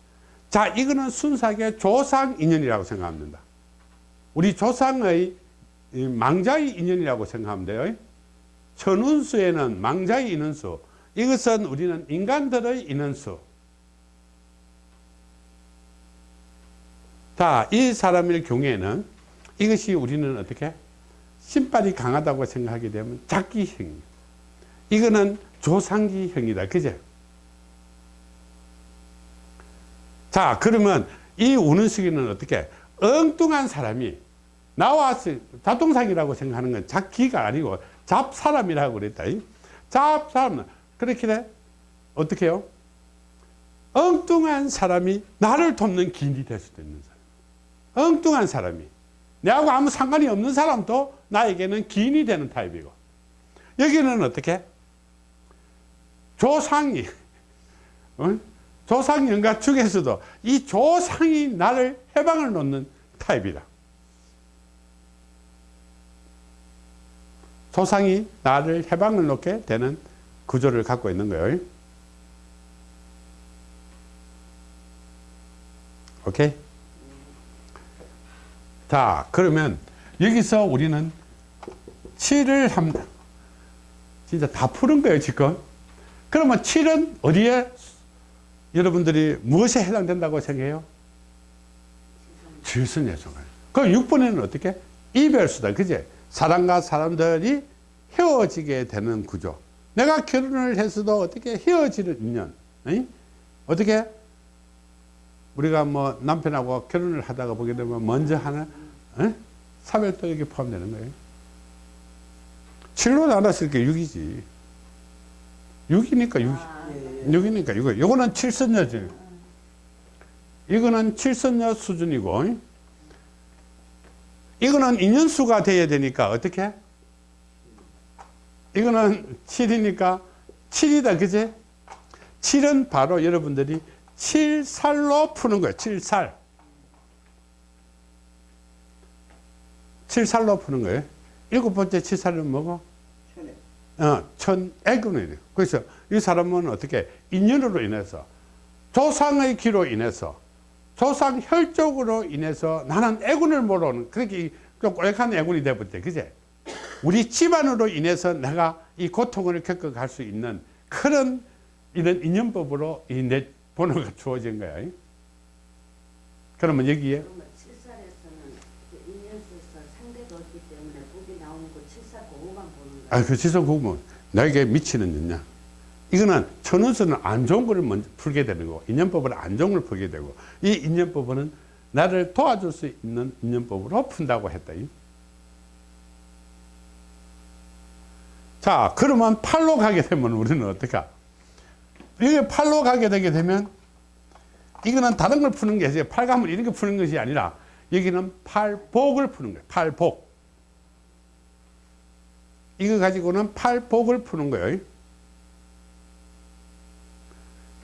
자, 이거는 순수하게 조상 인연이라고 생각하면 된다. 우리 조상의 이 망자의 인연이라고 생각하면 돼요. 천운수에는 망자의 인원수. 이것은 우리는 인간들의 인원수. 자, 이 사람일 경우에는 이것이 우리는 어떻게? 신발이 강하다고 생각하게 되면 작기형. 이거는 조상기형이다. 그제? 자, 그러면 이 우는 시기는 어떻게? 엉뚱한 사람이 나와서 잡동사기라고 생각하는 건 잡기가 아니고 잡사람이라고 그랬다. 잡사람. 그렇게 돼? 어떻게 해요? 엉뚱한 사람이 나를 돕는 기인이 될 수도 있는 사람. 엉뚱한 사람이. 내하고 아무 상관이 없는 사람도 나에게는 기인이 되는 타입이고. 여기는 어떻게? 조상이, 어? 조상연가 중에서도 이 조상이 나를 해방을 놓는 타입이다. 조상이 나를 해방을 놓게 되는 구조를 갖고 있는 거예요. 오케이? 자, 그러면 여기서 우리는 7을 합니다. 진짜 다 푸는 거예요, 지금. 그러면 7은 어디에 여러분들이 무엇에 해당된다고 생각해요? 질선예술가. 그럼 6번에는 어떻게? 이별수다. 그제? 사람과 사람들이 헤어지게 되는 구조. 내가 결혼을 했어도 어떻게 헤어지는 인연. 응? 어떻게? 우리가 뭐 남편하고 결혼을 하다가 보게 되면 먼저 하는 응? 사별도 여기 포함되는 거예요. 7로 나눴을 게 6이지. 6이니까 6. 아, 예, 예. 6이니까 6. 요거는 칠선녀지. 이거는 칠선녀 수준이고, 이거는 인연수가 돼야 되니까 어떻게? 이거는 7이니까 7이다, 그제? 7은 바로 여러분들이 7살로 푸는 거예요. 7살. 7살로 푸는 거예요. 일곱 번째 7살은 뭐고? 천에. 어, 천애군이래요. 그래서 이 사람은 어떻게 인연으로 인해서 조상의 기로 인해서 조상 혈족으로 인해서 나는 애군을 모르는 그렇게 좀 꼬역한 애군이 되버렸대. 그제? 우리 집안으로 인해서 내가 이 고통을 겪어갈 수 있는 그런 이런 인연법으로 이 내 번호가 주어진 거야. 그러면 여기에 그러면 7살에서는 그 인연수에서 상대가 없기 때문에 복이 나오는 거 7살 그거만 보는 거야. 아, 그 지성 구분 나에게 미치는 연냐. 이거는 천운서는 안 좋은 거를 먼저 풀게 되는 거고 인연법은 안 좋은 걸 풀게 되고 이 인연법은 나를 도와줄 수 있는 인연법으로 푼다고 했다. 자, 그러면 팔로 가게 되면 우리는 어떨까? 이게 팔로 가게 되게 되면 이거는 다른 걸 푸는 게 아니라 팔감을 이렇게 푸는 것이 아니라 여기는 팔복을 푸는 거예요. 팔복. 이거 가지고는 팔복을 푸는 거예요.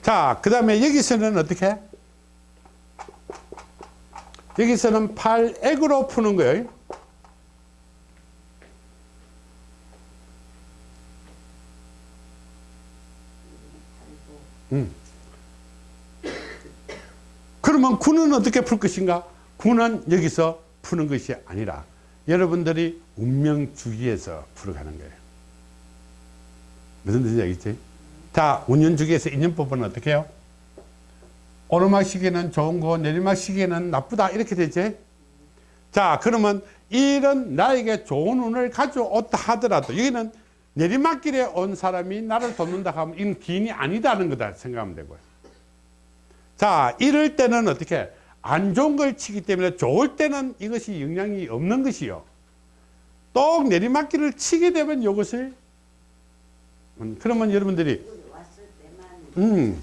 자, 그 다음에 여기서는 어떻게? 여기서는 팔액으로 푸는 거예요. 음. 그러면 구는 어떻게 풀 것인가? 구는 여기서 푸는 것이 아니라 여러분들이 운명 주기에서 풀어가는 거예요. 무슨 뜻인지 알겠지? 자, 운년 주기에서 인연법은 어떻게 해요? 오르막 시기는 좋은 거, 내리막 시기는 나쁘다. 이렇게 되지? 자, 그러면 이런 나에게 좋은 운을 가져왔다 하더라도 여기는 내리막길에 온 사람이 나를 돕는다 하면 이는 기인이 아니다는 거다 생각하면 되고요. 자, 이럴 때는 어떻게? 안 좋은 걸 치기 때문에 좋을 때는 이것이 영향이 없는 것이요. 또 내리막길을 치게 되면 이것을 음, 그러면 여러분들이 음.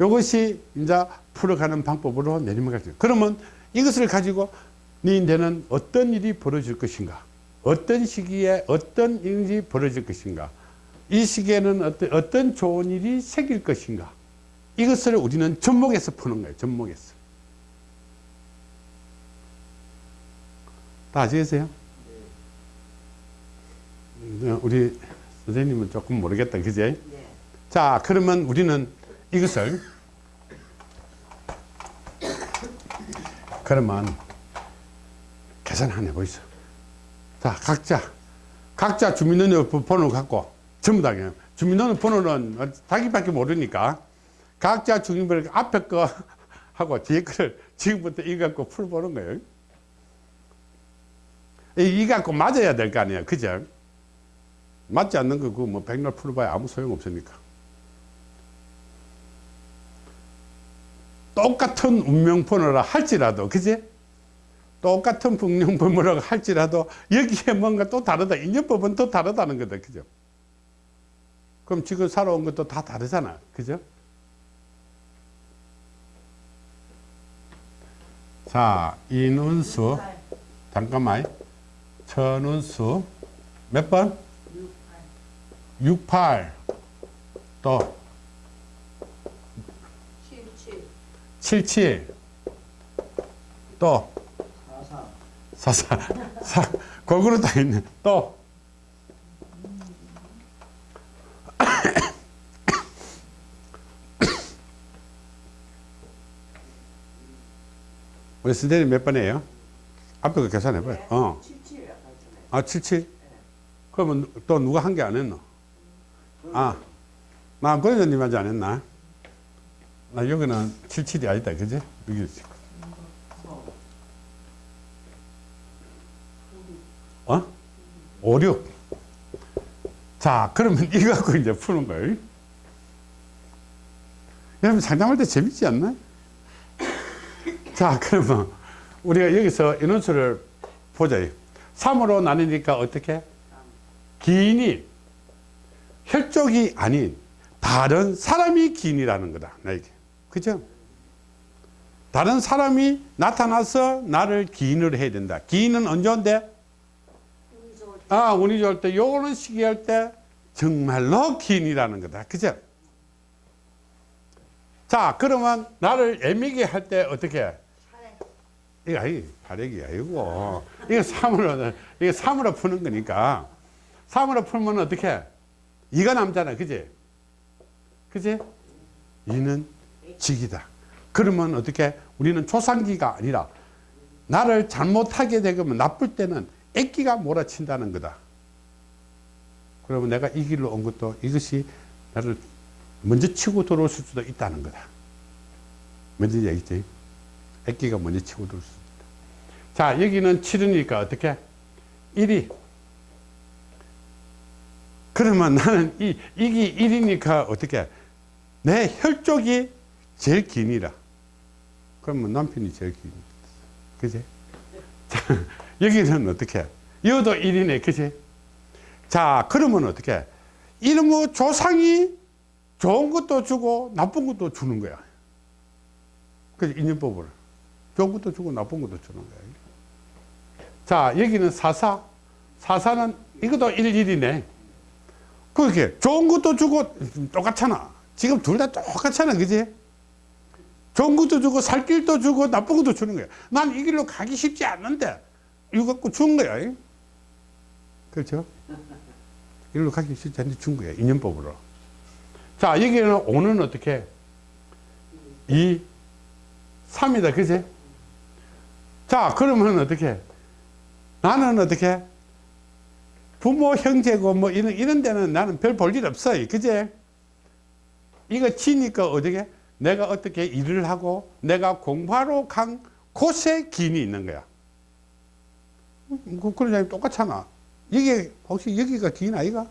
이것이 이제 풀어가는 방법으로 내리막을 죠 그러면 이것을 가지고 너희들은 어떤 일이 벌어질 것인가? 어떤 시기에 어떤 일이 벌어질 것인가? 이 시기에는 어떤, 어떤 좋은 일이 생길 것인가? 이것을 우리는 접목해서 푸는 거예요. 접목해서. 다 아시겠어요? 음, 우리 선생님은 조금 모르겠다. 그지? 네. 자, 그러면 우리는 이것을 그러면 계산 한번 해보시죠. 자, 각자 각자 주민등록 번호 갖고 전부 다 그냥 주민등록 번호는 자기밖에 모르니까 각자 주민번호 앞에 거 하고 뒤에 거를 지금부터 이거 갖고 풀보는 거예요. 이- 이 갖고 맞아야 될 거 아니에요. 그죠? 맞지 않는 거 그거 뭐 백날 풀어봐야 아무 소용 없으니까. 똑같은 운명 번호라 할지라도 그지? 똑같은 운명 번호라고 할지라도 여기에 뭔가 또 다르다. 인연법은 또 다르다는 거다. 그죠? 그럼 지금 살아온 것도 다 다르잖아. 그죠? 자, 이눈수 잠깐만. 천운수 몇 번? 68. 또77 77. 또 사사 44. 사, 골고루 다 있네. 또 우리 선생님 몇 번이에요? 앞에 거 계산해봐요. 어. 77 아까 했잖아요 아, 77? 그러면 또 누가 한 게 안 했노? 아, 나 권회장님한테 안 했나? 나 여기는 77이 아니다, 그지? 여기. 어? 5, 6. 자, 그러면 <laughs> 이거 갖고 이제 푸는 거예요. 여러분 상담할 때 재밌지 않나? 자, 그러면 우리가 여기서 인원수를 보자. 3으로 나누니까 어떻게? 기인이 혈족이 아닌 다른 사람이 기인이라는 거다. 나에게. 그죠? 다른 사람이 나타나서 나를 기인으로 해야 된다. 기인은 언제 온대? 운이 좋을 때 아, 운이 좋을 때, 요거는 시기할 때 정말로 기인이라는 거다. 그죠? 자, 그러면 나를 애미게 할 때 어떻게 이거 아니 발액이 아니고 이거 3으로 이거 3으로 푸는 거니까. 3으로 풀면 어떻게? 해? 이가 남잖아 그지? 그지? 이는 직이다. 그러면 어떻게? 우리는 조상기가 아니라 나를 잘못하게 되면 나쁠 때는 애기가 몰아친다는 거다. 그러면 내가 이 길로 온 것도 이것이 나를 먼저 치고 들어올 수도 있다는 거다. 뭔지 알겠지? 애기가 먼저 치고 들어올 수 있다. 자, 여기는 7이니까 어떻게? 1이. 그러면 나는 이, 이기 1이니까 어떻게? 내 혈족이 제일 기니라. 그러면 남편이 제일 기니. 그지? 자, 여기는 어떻게? 이것도 1이네. 그지? 자, 그러면 어떻게? 이놈의 조상이 좋은 것도 주고 나쁜 것도 주는 거야. 그 인연법으로. 좋은 것도 주고 나쁜 것도 주는 거야. 자, 여기는 사사. 사사는 이것도 일일이네. 그렇게 좋은 것도 주고 똑같잖아. 지금 둘 다 똑같잖아. 그지? 좋은 것도 주고 살 길도 주고 나쁜 것도 주는 거야. 난 이 길로 가기 쉽지 않는데 이거 갖고 준 거야. 그렇죠? 이 길로 가기 쉽지 않는데 준 거야. 인연법으로. 자, 여기는 오는 어떻게? 2, 3이다. 그지? 자, 그러면 어떻게? 나는 어떻게? 부모, 형제고 뭐 이런, 이런 데는 나는 별 볼 일 없어요. 그제? 이거 치니까 어떻게? 내가 어떻게 일을 하고 내가 공부하러 간 곳에 기인이 있는 거야. 그, 그러자면 똑같잖아. 이게 혹시 여기가 기인 아이가?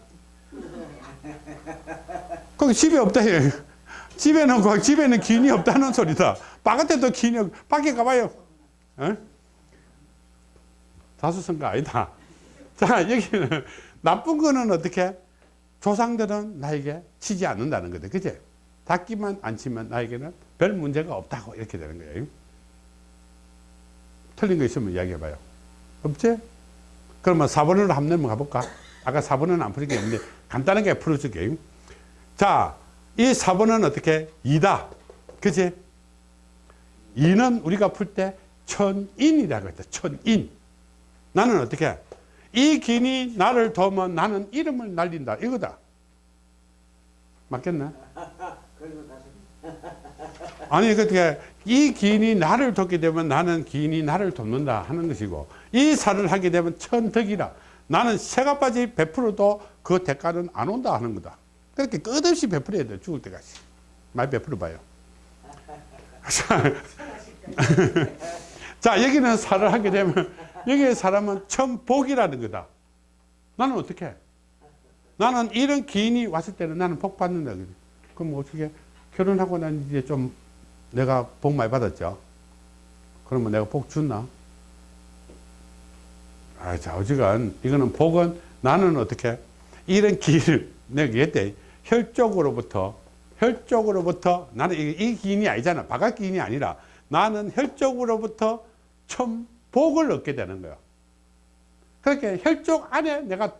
<laughs> 거기 집에 없다 해. <laughs> 집에는 그 집에는 기인이 없다는 소리다. 바깥에도 기인이 없. 밖에 가봐요. 어? 다수성가 아니다. <laughs> 자 여기는 나쁜 거는 어떻게? 조상들은 나에게 치지 않는다는 거다. 그지? 닦기만 안 치면 나에게는 별 문제가 없다고 이렇게 되는 거예요. 틀린 거 있으면 이야기해봐요. 없지? 그러면 4번으로 한번 가볼까? 아까 4번은 안 풀린 게 있는데 간단하게 풀어줄게요. 자, 이 4번은 어떻게? 2다. 그치? 2는 우리가 풀 때 천인이라고 했다. 천인. 나는 어떻게? 이 긴이 나를 도우면 나는 이름을 날린다. 이거다. 맞겠나? <laughs> 아니 어떻게 이 기인이 나를 돕게 되면 나는 기인이 나를 돕는다 하는 것이고 이 살을 하게 되면 천덕이라 나는 새가 빠지 베풀어도 그 대가는 안 온다 하는 거다 그렇게 끝없이 베풀어야 돼 죽을 때까지 많이 베풀어 봐요 <laughs> <laughs> 자 여기는 살을 하게 되면 여기의 사람은 천복이라는 거다 나는 어떻게 나는 이런 기인이 왔을 때는 나는 복 받는다. 그럼 어떻게 결혼하고 난 이제 좀 내가 복 많이 받았죠. 그러면 내가 복 줬나? 아, 자, 어지간 이거는 복은 나는 어떻게 이런 기인을 <laughs> 내가 얘기했대. 혈족으로부터 혈족으로부터 나는 이, 이 기인이 아니잖아. 바깥 기인이 아니라 나는 혈족으로부터 참 복을 얻게 되는 거야. 그렇게 혈족 안에 내가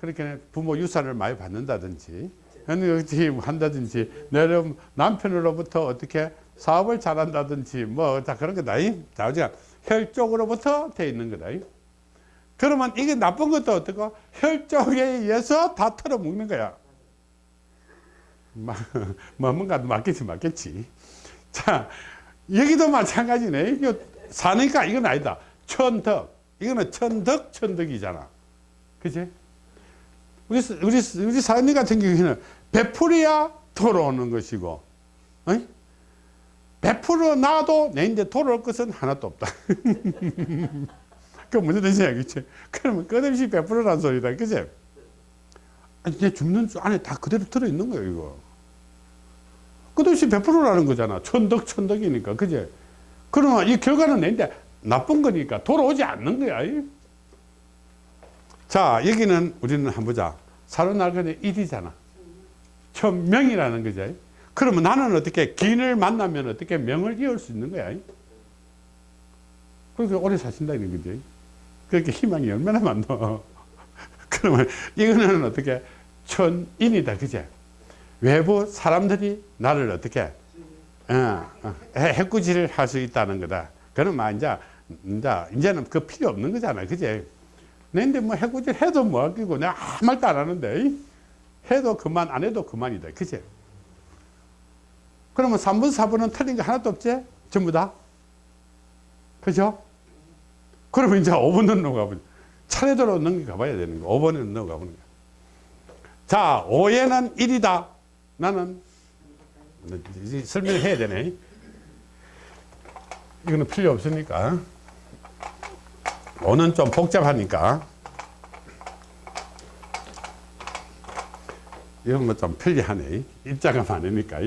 그렇게 부모 유산을 많이 받는다든지 현역지 한다든지 내 남편으로부터 어떻게 사업을 잘한다든지 뭐 다 그런 거다. 자, 우리가 혈족으로부터 돼 있는 거다. 그러면 이게 나쁜 것도 어떻고 혈족에 의해서 다 털어먹는 거야. 마- <laughs> 뭐 뭔가 맞겠지 맞겠지. 자 여기도 마찬가지네. 사니까 이건 아니다. 천덕. 이거는 천덕 천덕이잖아. 그지? 우리 우리 우리 사장님 같은 경우에는 베풀어야 돌아오는 것이고, 어이? 베풀어 놔도 내인데 돌아올 것은 하나도 없다. <laughs> 그 무슨 뜻이야, 그치? 그러면 끝없이 베풀어란 소리다, 그치? 아니, 내 죽는 줄 안에 다 그대로 들어있는 거예요, 이거. 끝없이 베풀어라는 거잖아. 천덕, 천덕이니까, 그치? 그러면 이 결과는 내인데 나쁜 거니까 돌아오지 않는 거야. 이. 자, 여기는 우리는 한번 보자. 사로나르간의 일이잖아. 천명이라는 거죠. 그러면 나는 어떻게 기인을 만나면 어떻게 명을 이을 수 있는 거야. 그렇게 오래 사신다는 거지. 그렇게 희망이 얼마나 많노. <laughs> 그러면 이거는 어떻게 천인이다. 그제? 외부 사람들이 나를 어떻게 어, 어, 해- 해꾸지를 할 수 있다는 거다. 그러면 이제, 이제, 이제는 그 필요 없는 거잖아. 그제? 근데 뭐 해꾸질 해도 뭐 아끼고 내가 아무 말도 안 하는데 이? 해도 그만 안 해도 그만이다. 그치? 그러면 3분 4분은 틀린 게 하나도 없지? 전부 다? 그죠? 그러면 이제 5분은 넘어가보자. 차례대로 넘겨가 봐야 되는 거. 5번은 넘어가 보는 거야. 자, 5에는 1이다. 나는 설명을 해야 되네. 이거는 필요 없으니까. 5는 좀 복잡하니까. 이런 거 좀 편리하네. 입자가 많으니까.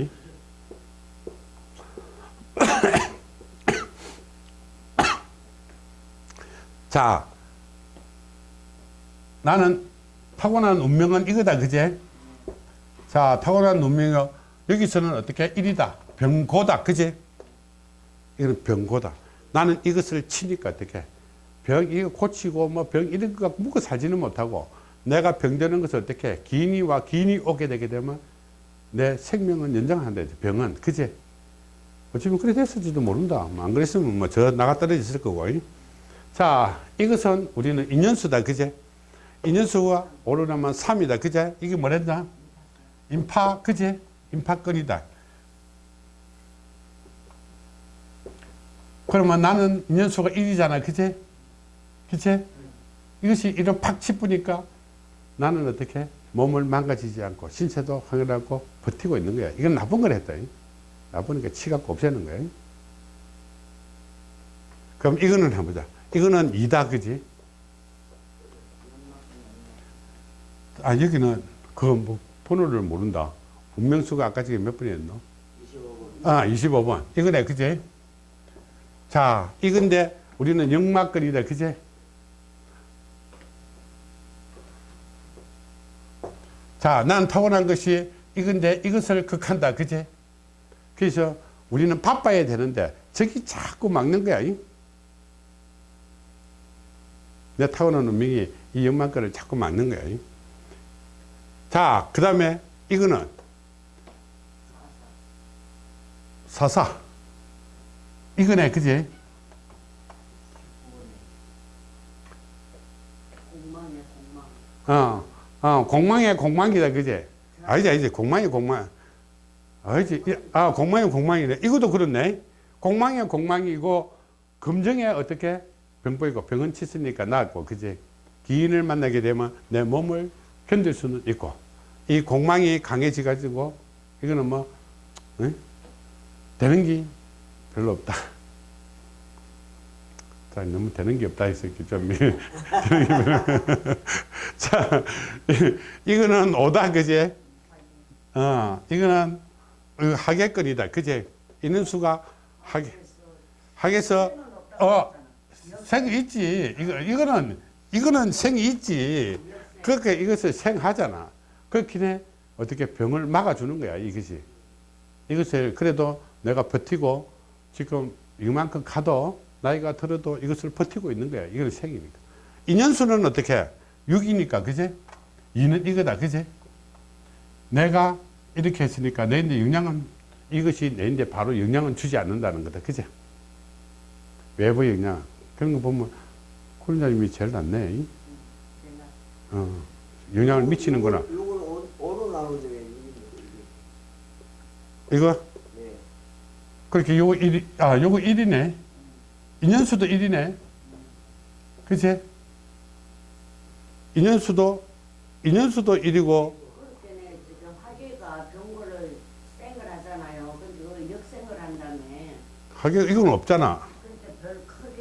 <coughs> 자, 나는 타고난 운명은 이거다, 그제? 자, 타고난 운명이 여기서는 어떻게? 1이다. 병고다, 그제? 이거는 병고다. 나는 이것을 치니까 어떻게? 병, 이거 고치고 뭐 병 이런 거 묵고 살지는 못하고 내가 병되는 것을 어떻게? 기인이와 기인이 오게 되게 되면 내 생명은 연장한다. 병은. 그제? 어쩌면 그래 됐을지도 모른다. 뭐안 그랬으면 뭐 저 나가 떨어졌을 거고. 이. 자, 이것은 우리는 인연수다. 그제? 인연수가 오르나면 3이다. 그제? 이게 뭐랬나? 인파, 그제? 인파권이다. 그러면 나는 인연수가 1이잖아. 그제? 그제? 이것이 이런 팍 치쁘니까 나는 어떻게? 몸을 망가지지 않고 신체도 확연하고 버티고 있는 거야. 이건 나쁜 걸 했다. 나쁘니까 치갖고 없애는 거야. 그럼 이거는 한번 보자. 이거는 2다, 그지? 아, 여기는 그 뭐, 번호를 모른다. 운명수가 아까 저게 몇 번이었노? 25분. 아, 25번. 이거네, 그지? 자, 이건데 우리는 역마권이다, 그지? 자, 난 타고난 것이 이건데 이것을 극한다, 그지? 그래서 우리는 바빠야 되는데 저기 자꾸 막는 거야. 이? 내 타고난 운명이 이 역마권을 자꾸 막는 거야. 이? 자, 그 다음에 이거는 사사. 이거네, 그지? 공망이야 공망. 어, 어, 공망이야, 공망이다, 그지? 아니지, 아니지, 공망이 공망. 아니지, 이- 아, 공망이 공망이네. 이것도 그렇네. 공망이 공망이고, 금정에 어떻게 병보이고, 병은 치으니까 낫고, 그지? 기인을 만나게 되면 내 몸을 견딜 수는 있고, 이 공망이 강해지 가지고, 이거는 뭐, 응? 되는 게 별로 없다. <laughs> 자, 너무 되는 게 없다 했었기 좀. <laughs> <laughs> 자, 이거는 오다, 그제? 어, 이거는 하객거리다, 그제? 있는 수가 하객, 하객에서, 어, 생이 있지. 이거, 이거는, 이거는 생이 있지. 그렇게 이것을 생하잖아. 그렇긴 해. 어떻게 병을 막아주는 거야, 이것이. 이것을 그래도 내가 버티고 지금 이만큼 가도 나이가 들어도 이것을 버티고 있는 거야. 이건 생이니까. 인연수는 어떻게? 6이니까, 그제? 2는 이거다, 그제? 내가 이렇게 했으니까 내인데 영향은 이것이 내인데 바로 영향은 주지 않는다는 거다, 그제? 외부 영향. 그런 거 보면 코리나님이 제일 낫네. 어, 영향을 미치는구나. 이거 네. 그렇게 요거 1, 아, 요거 1이네. 인연수도 1이네. 그치? 인연수도, 인연수도 1이고, 그렇게는 지금 화계가 병고를 생을 하잖아요. 근데 그걸 역생을 한다며. 하게, 이건 없잖아.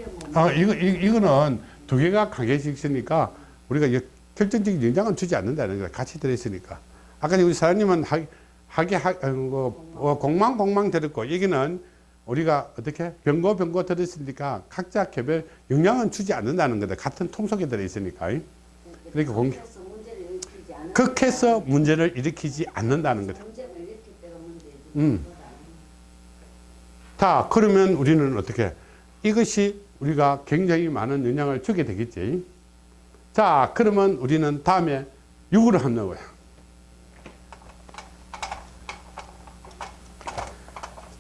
뭐. 아, 이거, 이, 이거는 두 개가 강해져 있으니까 우리가 역- 결정적인 영향을 주지 않는다는 거야. 같이 들어있으니까. 아까 우리 사장님은 하, 하게, 하, 어, 뭐, 어, 공망, 공망 들었고, 여기는 우리가 어떻게 병고, 병고 들었으니까 각자 개별 영향은 주지 않는다는 거다. 같은 통 속에 들어있으니까. 그러니까 공-. 극해서 문제를 일으키지 않는다는 문제지. 음. 자, 그러면 우리는 어떻게? 이것이 우리가 굉장히 많은 영향을 주게 되겠지. 자, 그러면 우리는 다음에 6으로 한번 넣어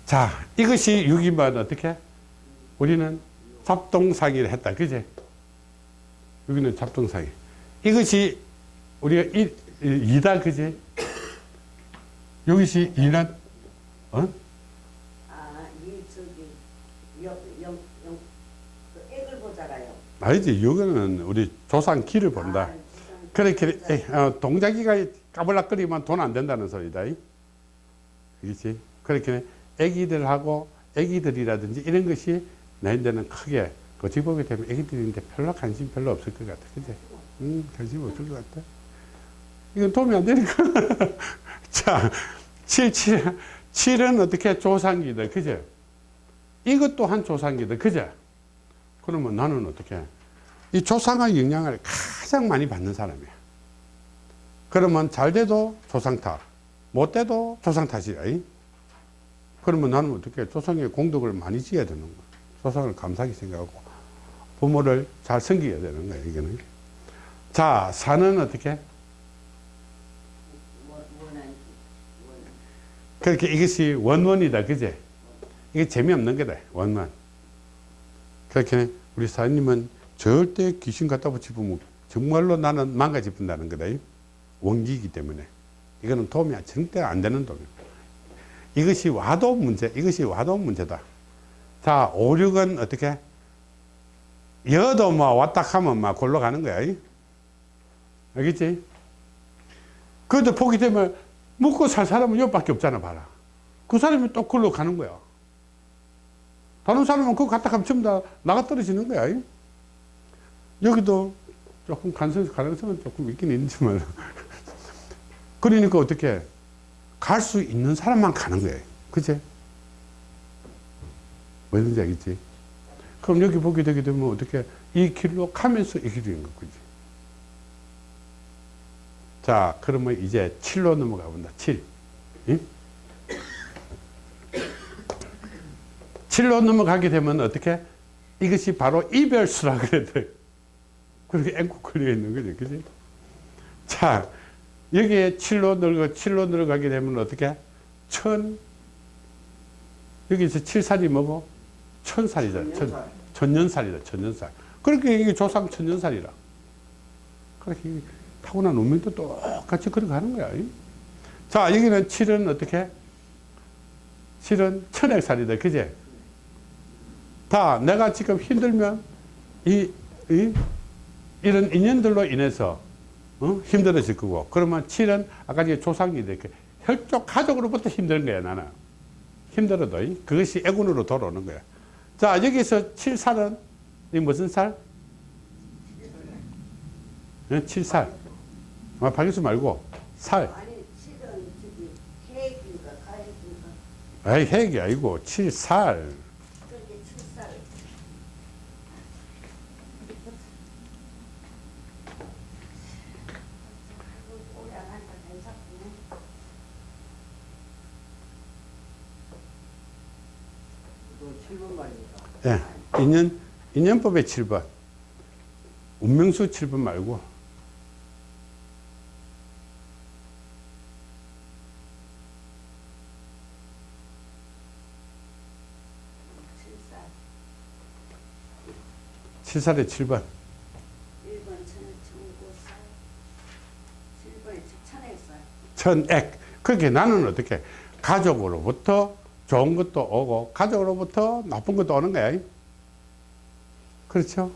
자, 이것이 6이면 어떻게? 우리는 잡동사기를 했다. 그제? 여기는 잡동사기. 이것이 우리가 1, 2다. 그제? 여기시 2는, 어? 아, 이 저기 영 영 영 그 액을 보잖아요. 아니지, 여기는 우리 조상 길을 본다. 아, 지금 그렇게 에, 어, 동자기가 까불락거리면 돈 안 된다는 소리다. 그렇지? 그렇게 애기들하고 애기들이라든지 이런 것이 나인데는 크게 어찌 보게 되면 애기들인데 별로 관심 별로 없을 것 같아. 그지? 음, 관심 없을 것 같아. 이건 도움이 안 되니까. <laughs> 자, 7, 7, 7은 어떻게 조상기다. 그죠? 이것 또한 조상기다. 그죠? 그러면 나는 어떻게? 이 조상의 영향을 가장 많이 받는 사람이야. 그러면 잘 돼도 조상 탓, 못 돼도 조상 탓이야. 이? 그러면 나는 어떻게 조상의 공덕을 많이 지어야 되는 거야. 조상을 감사하게 생각하고 부모를 잘 섬겨야 되는 거야. 이거는. 자, 사는 어떻게? 그렇게 이것이 원원이다. 그제? 이게 재미없는 거다. 원만. 그렇게 우리 사장님은 절대 귀신 갖다 붙이면 정말로 나는 망가집는다는 거다. 원기이기 때문에. 이거는 도움이 절대 안 되는 도움이야. 이것이 와도 문제, 이것이 와도 문제다. 자, 5, 6은 어떻게? 여도 뭐 왔다 하면 막 골로 가는 거야. 이? 알겠지? 그런데 보게 되면 먹고 살 사람은 여밖에 없잖아, 봐라. 그 사람이 또 글로 가는 거야. 다른 사람은 그거 갖다 가면 전부 다 나가 떨어지는 거야. 이? 여기도 조금 가능성, 가능성은 조금 있긴 있지만. <laughs> 그러니까 어떻게 갈 수 있는 사람만 가는 거예요. 그제? 뭐든지 알겠지? 그럼 여기 보게 되게 되면 어떻게 이 길로 가면서 이 길이 있는 거지. 자, 그러면 이제 7로 넘어가 본다. 7. 응? 7로 넘어가게 되면 어떻게? 이것이 바로 이별수라 그래야 돼. 그렇게 앵코 걸려 있는 거죠. 그지? 자, 여기에 7로 늘고 7로 늘어가게 되면 어떻게? 천, 여기서 7살이 뭐고? 천살이다. 천, 천년살. 천 년살이다. 천년살. 그렇게 이게 조상 천년살이라. 그렇게 타고난 운명도 똑같이 그렇게 하는 거야. 이? 자, 여기는 7은 어떻게? 7은 천액살이다. 그제? 다 내가 지금 힘들면 이, 이 이런 인연들로 인해서 어? 힘들어질 거고 그러면 7은 아까 조상이 이렇게 혈족 가족으로부터 힘든 거야 나는 힘들어도 이? 그것이 애군으로 돌아오는 거야 자 여기서 7살은 이 무슨 살? 네, 7살. 아, 박일수 말고 살. 아니 핵이 아니고 7살. 그렇게 출살 오래 안 하니까 괜찮네 이거 7번 말입니다. 예. 인연 인연법의 7번. 운명수 7번 말고 출살 7살의 7번. 1번 천에 청고살 7번에 천액살 천액. 그렇게 나는 어떻게 가족으로부터 좋은 것도 오고 가족으로부터 나쁜 것도 오는 거야. 그렇죠?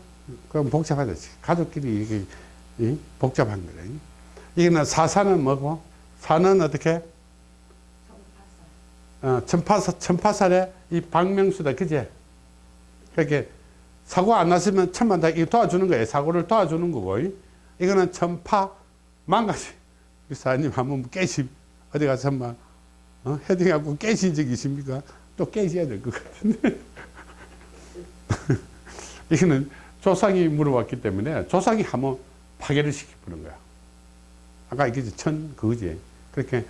그럼 복잡하듯이 가족끼리 이게 이? 복잡한 거래. 이거는 사사는 뭐고? 사는 어떻게? 어, 천파사, 천파살의 이 박명수다. 그제? 그렇게 사고 안 났으면 천만 다 도와주는 거예요. 사고를 도와주는 거고. 이. 이거는 천파 망가지. <laughs> 사장님 한번 깨시 어디 가서 한번 어? 헤딩하고 깨신 적 있습니까? 또 깨셔야 될 것 같은데. <laughs> 이거는 조상이 물어봤기 때문에 조상이 한번 파괴를 시켜보는 거야. 아까 이게 천 그거지. 그렇게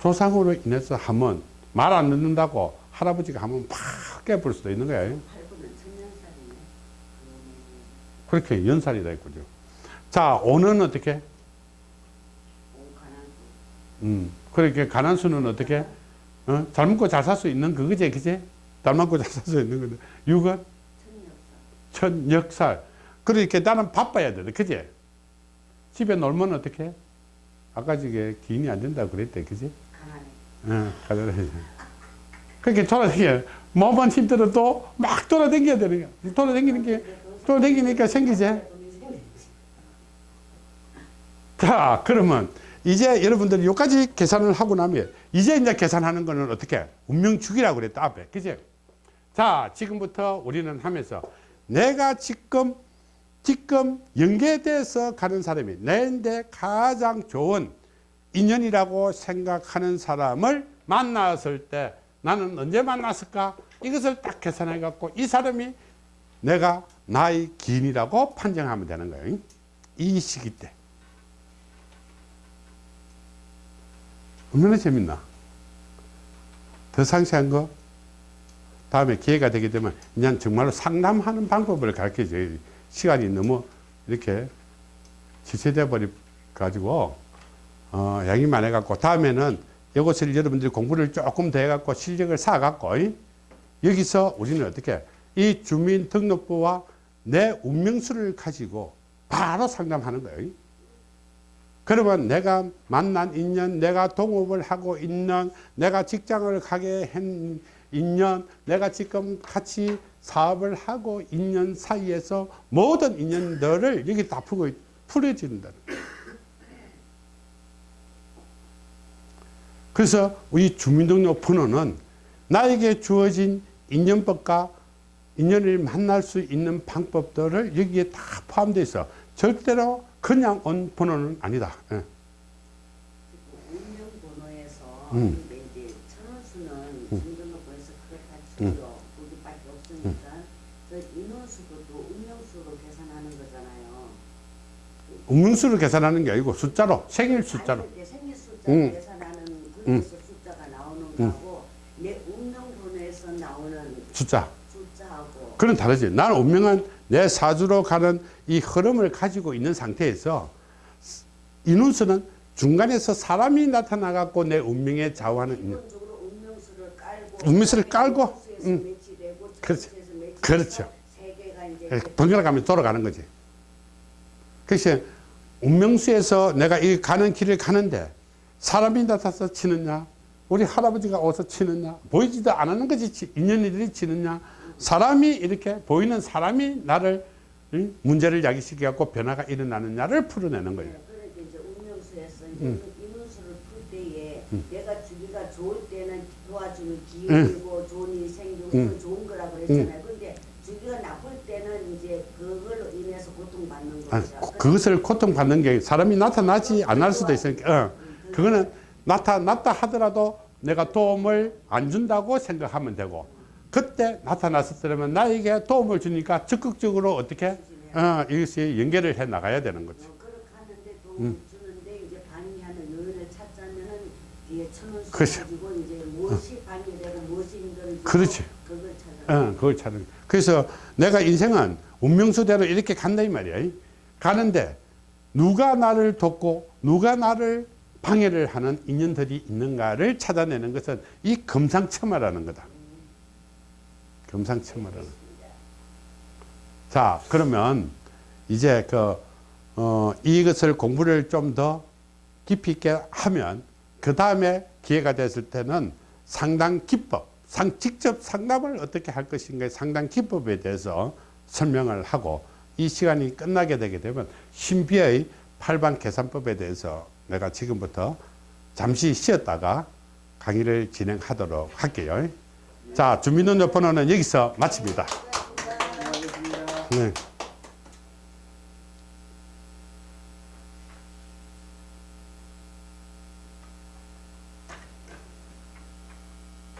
조상으로 인해서 한번 말안 듣는다고 할아버지가 한번 팍 깨볼 수도 있는 거야. 8번은 천년살이네 그렇게 연살이다 했거죠. 자, 오는 어떻게? 음, 그렇게 가난수는 어떻게? 어? 잘 먹고 잘 살 수 있는 그거지, 그지? 잘 먹고 잘 살 수 있는 건데. 육은 천역살. 그러니까 나는 바빠야 돼, 그지? 집에 놀면 어떻게? 아까 저게 기인이 안 된다 그랬대, 그지? 가난해 어, 가져다니. 그렇게 돌아다녀. 몸만 힘들어도 막 돌아다녀야 되는 거야. 돌아다니는 게, 돌아다니니까 생기지? 자, 그러면 이제 여러분들이 여기까지 계산을 하고 나면 이제 이제 계산하는 거는 어떻게? 운명축이라고 그랬다, 앞에. 그지? 자, 지금부터 우리는 하면서 내가 지금, 지금 연계돼서 가는 사람이 내인데 가장 좋은 인연이라고 생각하는 사람을 만났을 때 나는 언제 만났을까? 이것을 딱 계산해 갖고 이 사람이 내가 나의 기인이라고 판정하면 되는 거예요. 이 시기 때. 얼마나 재밌나? 더 상세한 거 다음에 기회가 되게 되면 그냥 정말로 상담하는 방법을 가르쳐 줘요. 시간이 너무 이렇게 지체돼 버려 가지고 어, 양이 많아 갖고 다음에는 이것을 여러분들이 공부를 조금 더 해 갖고 실력을 쌓아 갖고 여기서 우리는 어떻게 이 주민등록부와 내 운명수를 가지고 바로 상담하는 거예요. 그러면 내가 만난 인연, 내가 동업을 하고 있는, 내가 직장을 가게 한 인연, 내가 지금 같이 사업을 하고 있는 사이에서 모든 인연들을 여기 다 풀고, 풀어진다는 거예요. 그래서 우리 주민등록 번호는 나에게 주어진 인연법과 인연을 만날 수 있는 방법들을 여기에 다 포함되어 있어. 절대로 그냥 온 번호는 아니다. 예. 운명 번호에서 음. 근데 이제 천원수는 중등록번에서 그렇다 치고요 거기밖에 없으니까 저 인원수도 또 운명수로 계산하는 거잖아요. 운명수를 계산하는 게 아니고 숫자로 생일 숫자로. 생일 숫자 음. 계산하는 거기서 숫자가 나오는 거하고 내 운명 번호에서 나오는 숫자. 숫자하고 그건 다르지. 나는 운명은 내 사주로 가는 이 흐름을 가지고 있는 상태에서 인운수는 중간에서 사람이 나타나 갖고 내 운명에 좌우하는 운명수를 깔고 운명수를 깔고, 운명수에서 음. 그렇죠. 그렇죠. 이제 번갈아 가면서 돌아가는 거지. 그래서 운명수에서 내가 이 가는 길을 가는데 사람이 나타나서 치느냐, 우리 할아버지가 어서 치느냐, 보이지도 않는 거지, 치- 인연이들이 치느냐, 사람이 이렇게 보이는 사람이 나를 응? 문제를 야기시켜 갖고 변화가 일어나느냐를 풀어내는 거예요. 그러니까 이제 운명수에서 음. 인원수를 풀 때에 내가 주기가 좋을 때는 도와주는 기회이고 좋은 일이 생기고 음. 그 좋은 거라고 그랬잖아요. 근데 주기가 나쁠 때는 이제 그걸로 인해서 고통받는 아, 거죠. 그것을 고통받는 게 사람이 나타나지 않을 수도 있으니까 어, 그거는 나타났다 하더라도 내가 도움을 안 준다고 생각하면 되고 그때 나타났을 때면 나에게 도움을 주니까 적극적으로 어떻게 어, 이것이 연결을 해 나가야 되는. 어, 하는데 도움을 음. 그렇죠. 힘들어지고 그렇지. 그걸 찾아. 어, 그걸 찾는. 그래서 내가 인생은 운명수대로 이렇게 간다 이 말이야. 가는데 누가 나를 돕고 누가 나를 방해를 하는 인연들이 있는가를 찾아내는 것은 이 금상첨화라는 거다. 금상첨화라는. 자, 그러면 이제 그, 어, 이것을 공부를 좀 더 깊이 있게 하면 그 다음에 기회가 됐을 때는 상당 기법, 상, 직접 상담을 어떻게 할 것인가 상당 기법에 대해서 설명을 하고 이 시간이 끝나게 되게 되면 신비의 팔방 계산법에 대해서 내가 지금부터 잠시 쉬었다가 강의를 진행하도록 할게요. 자, 주민등록번호는 여기서 마칩니다. 네.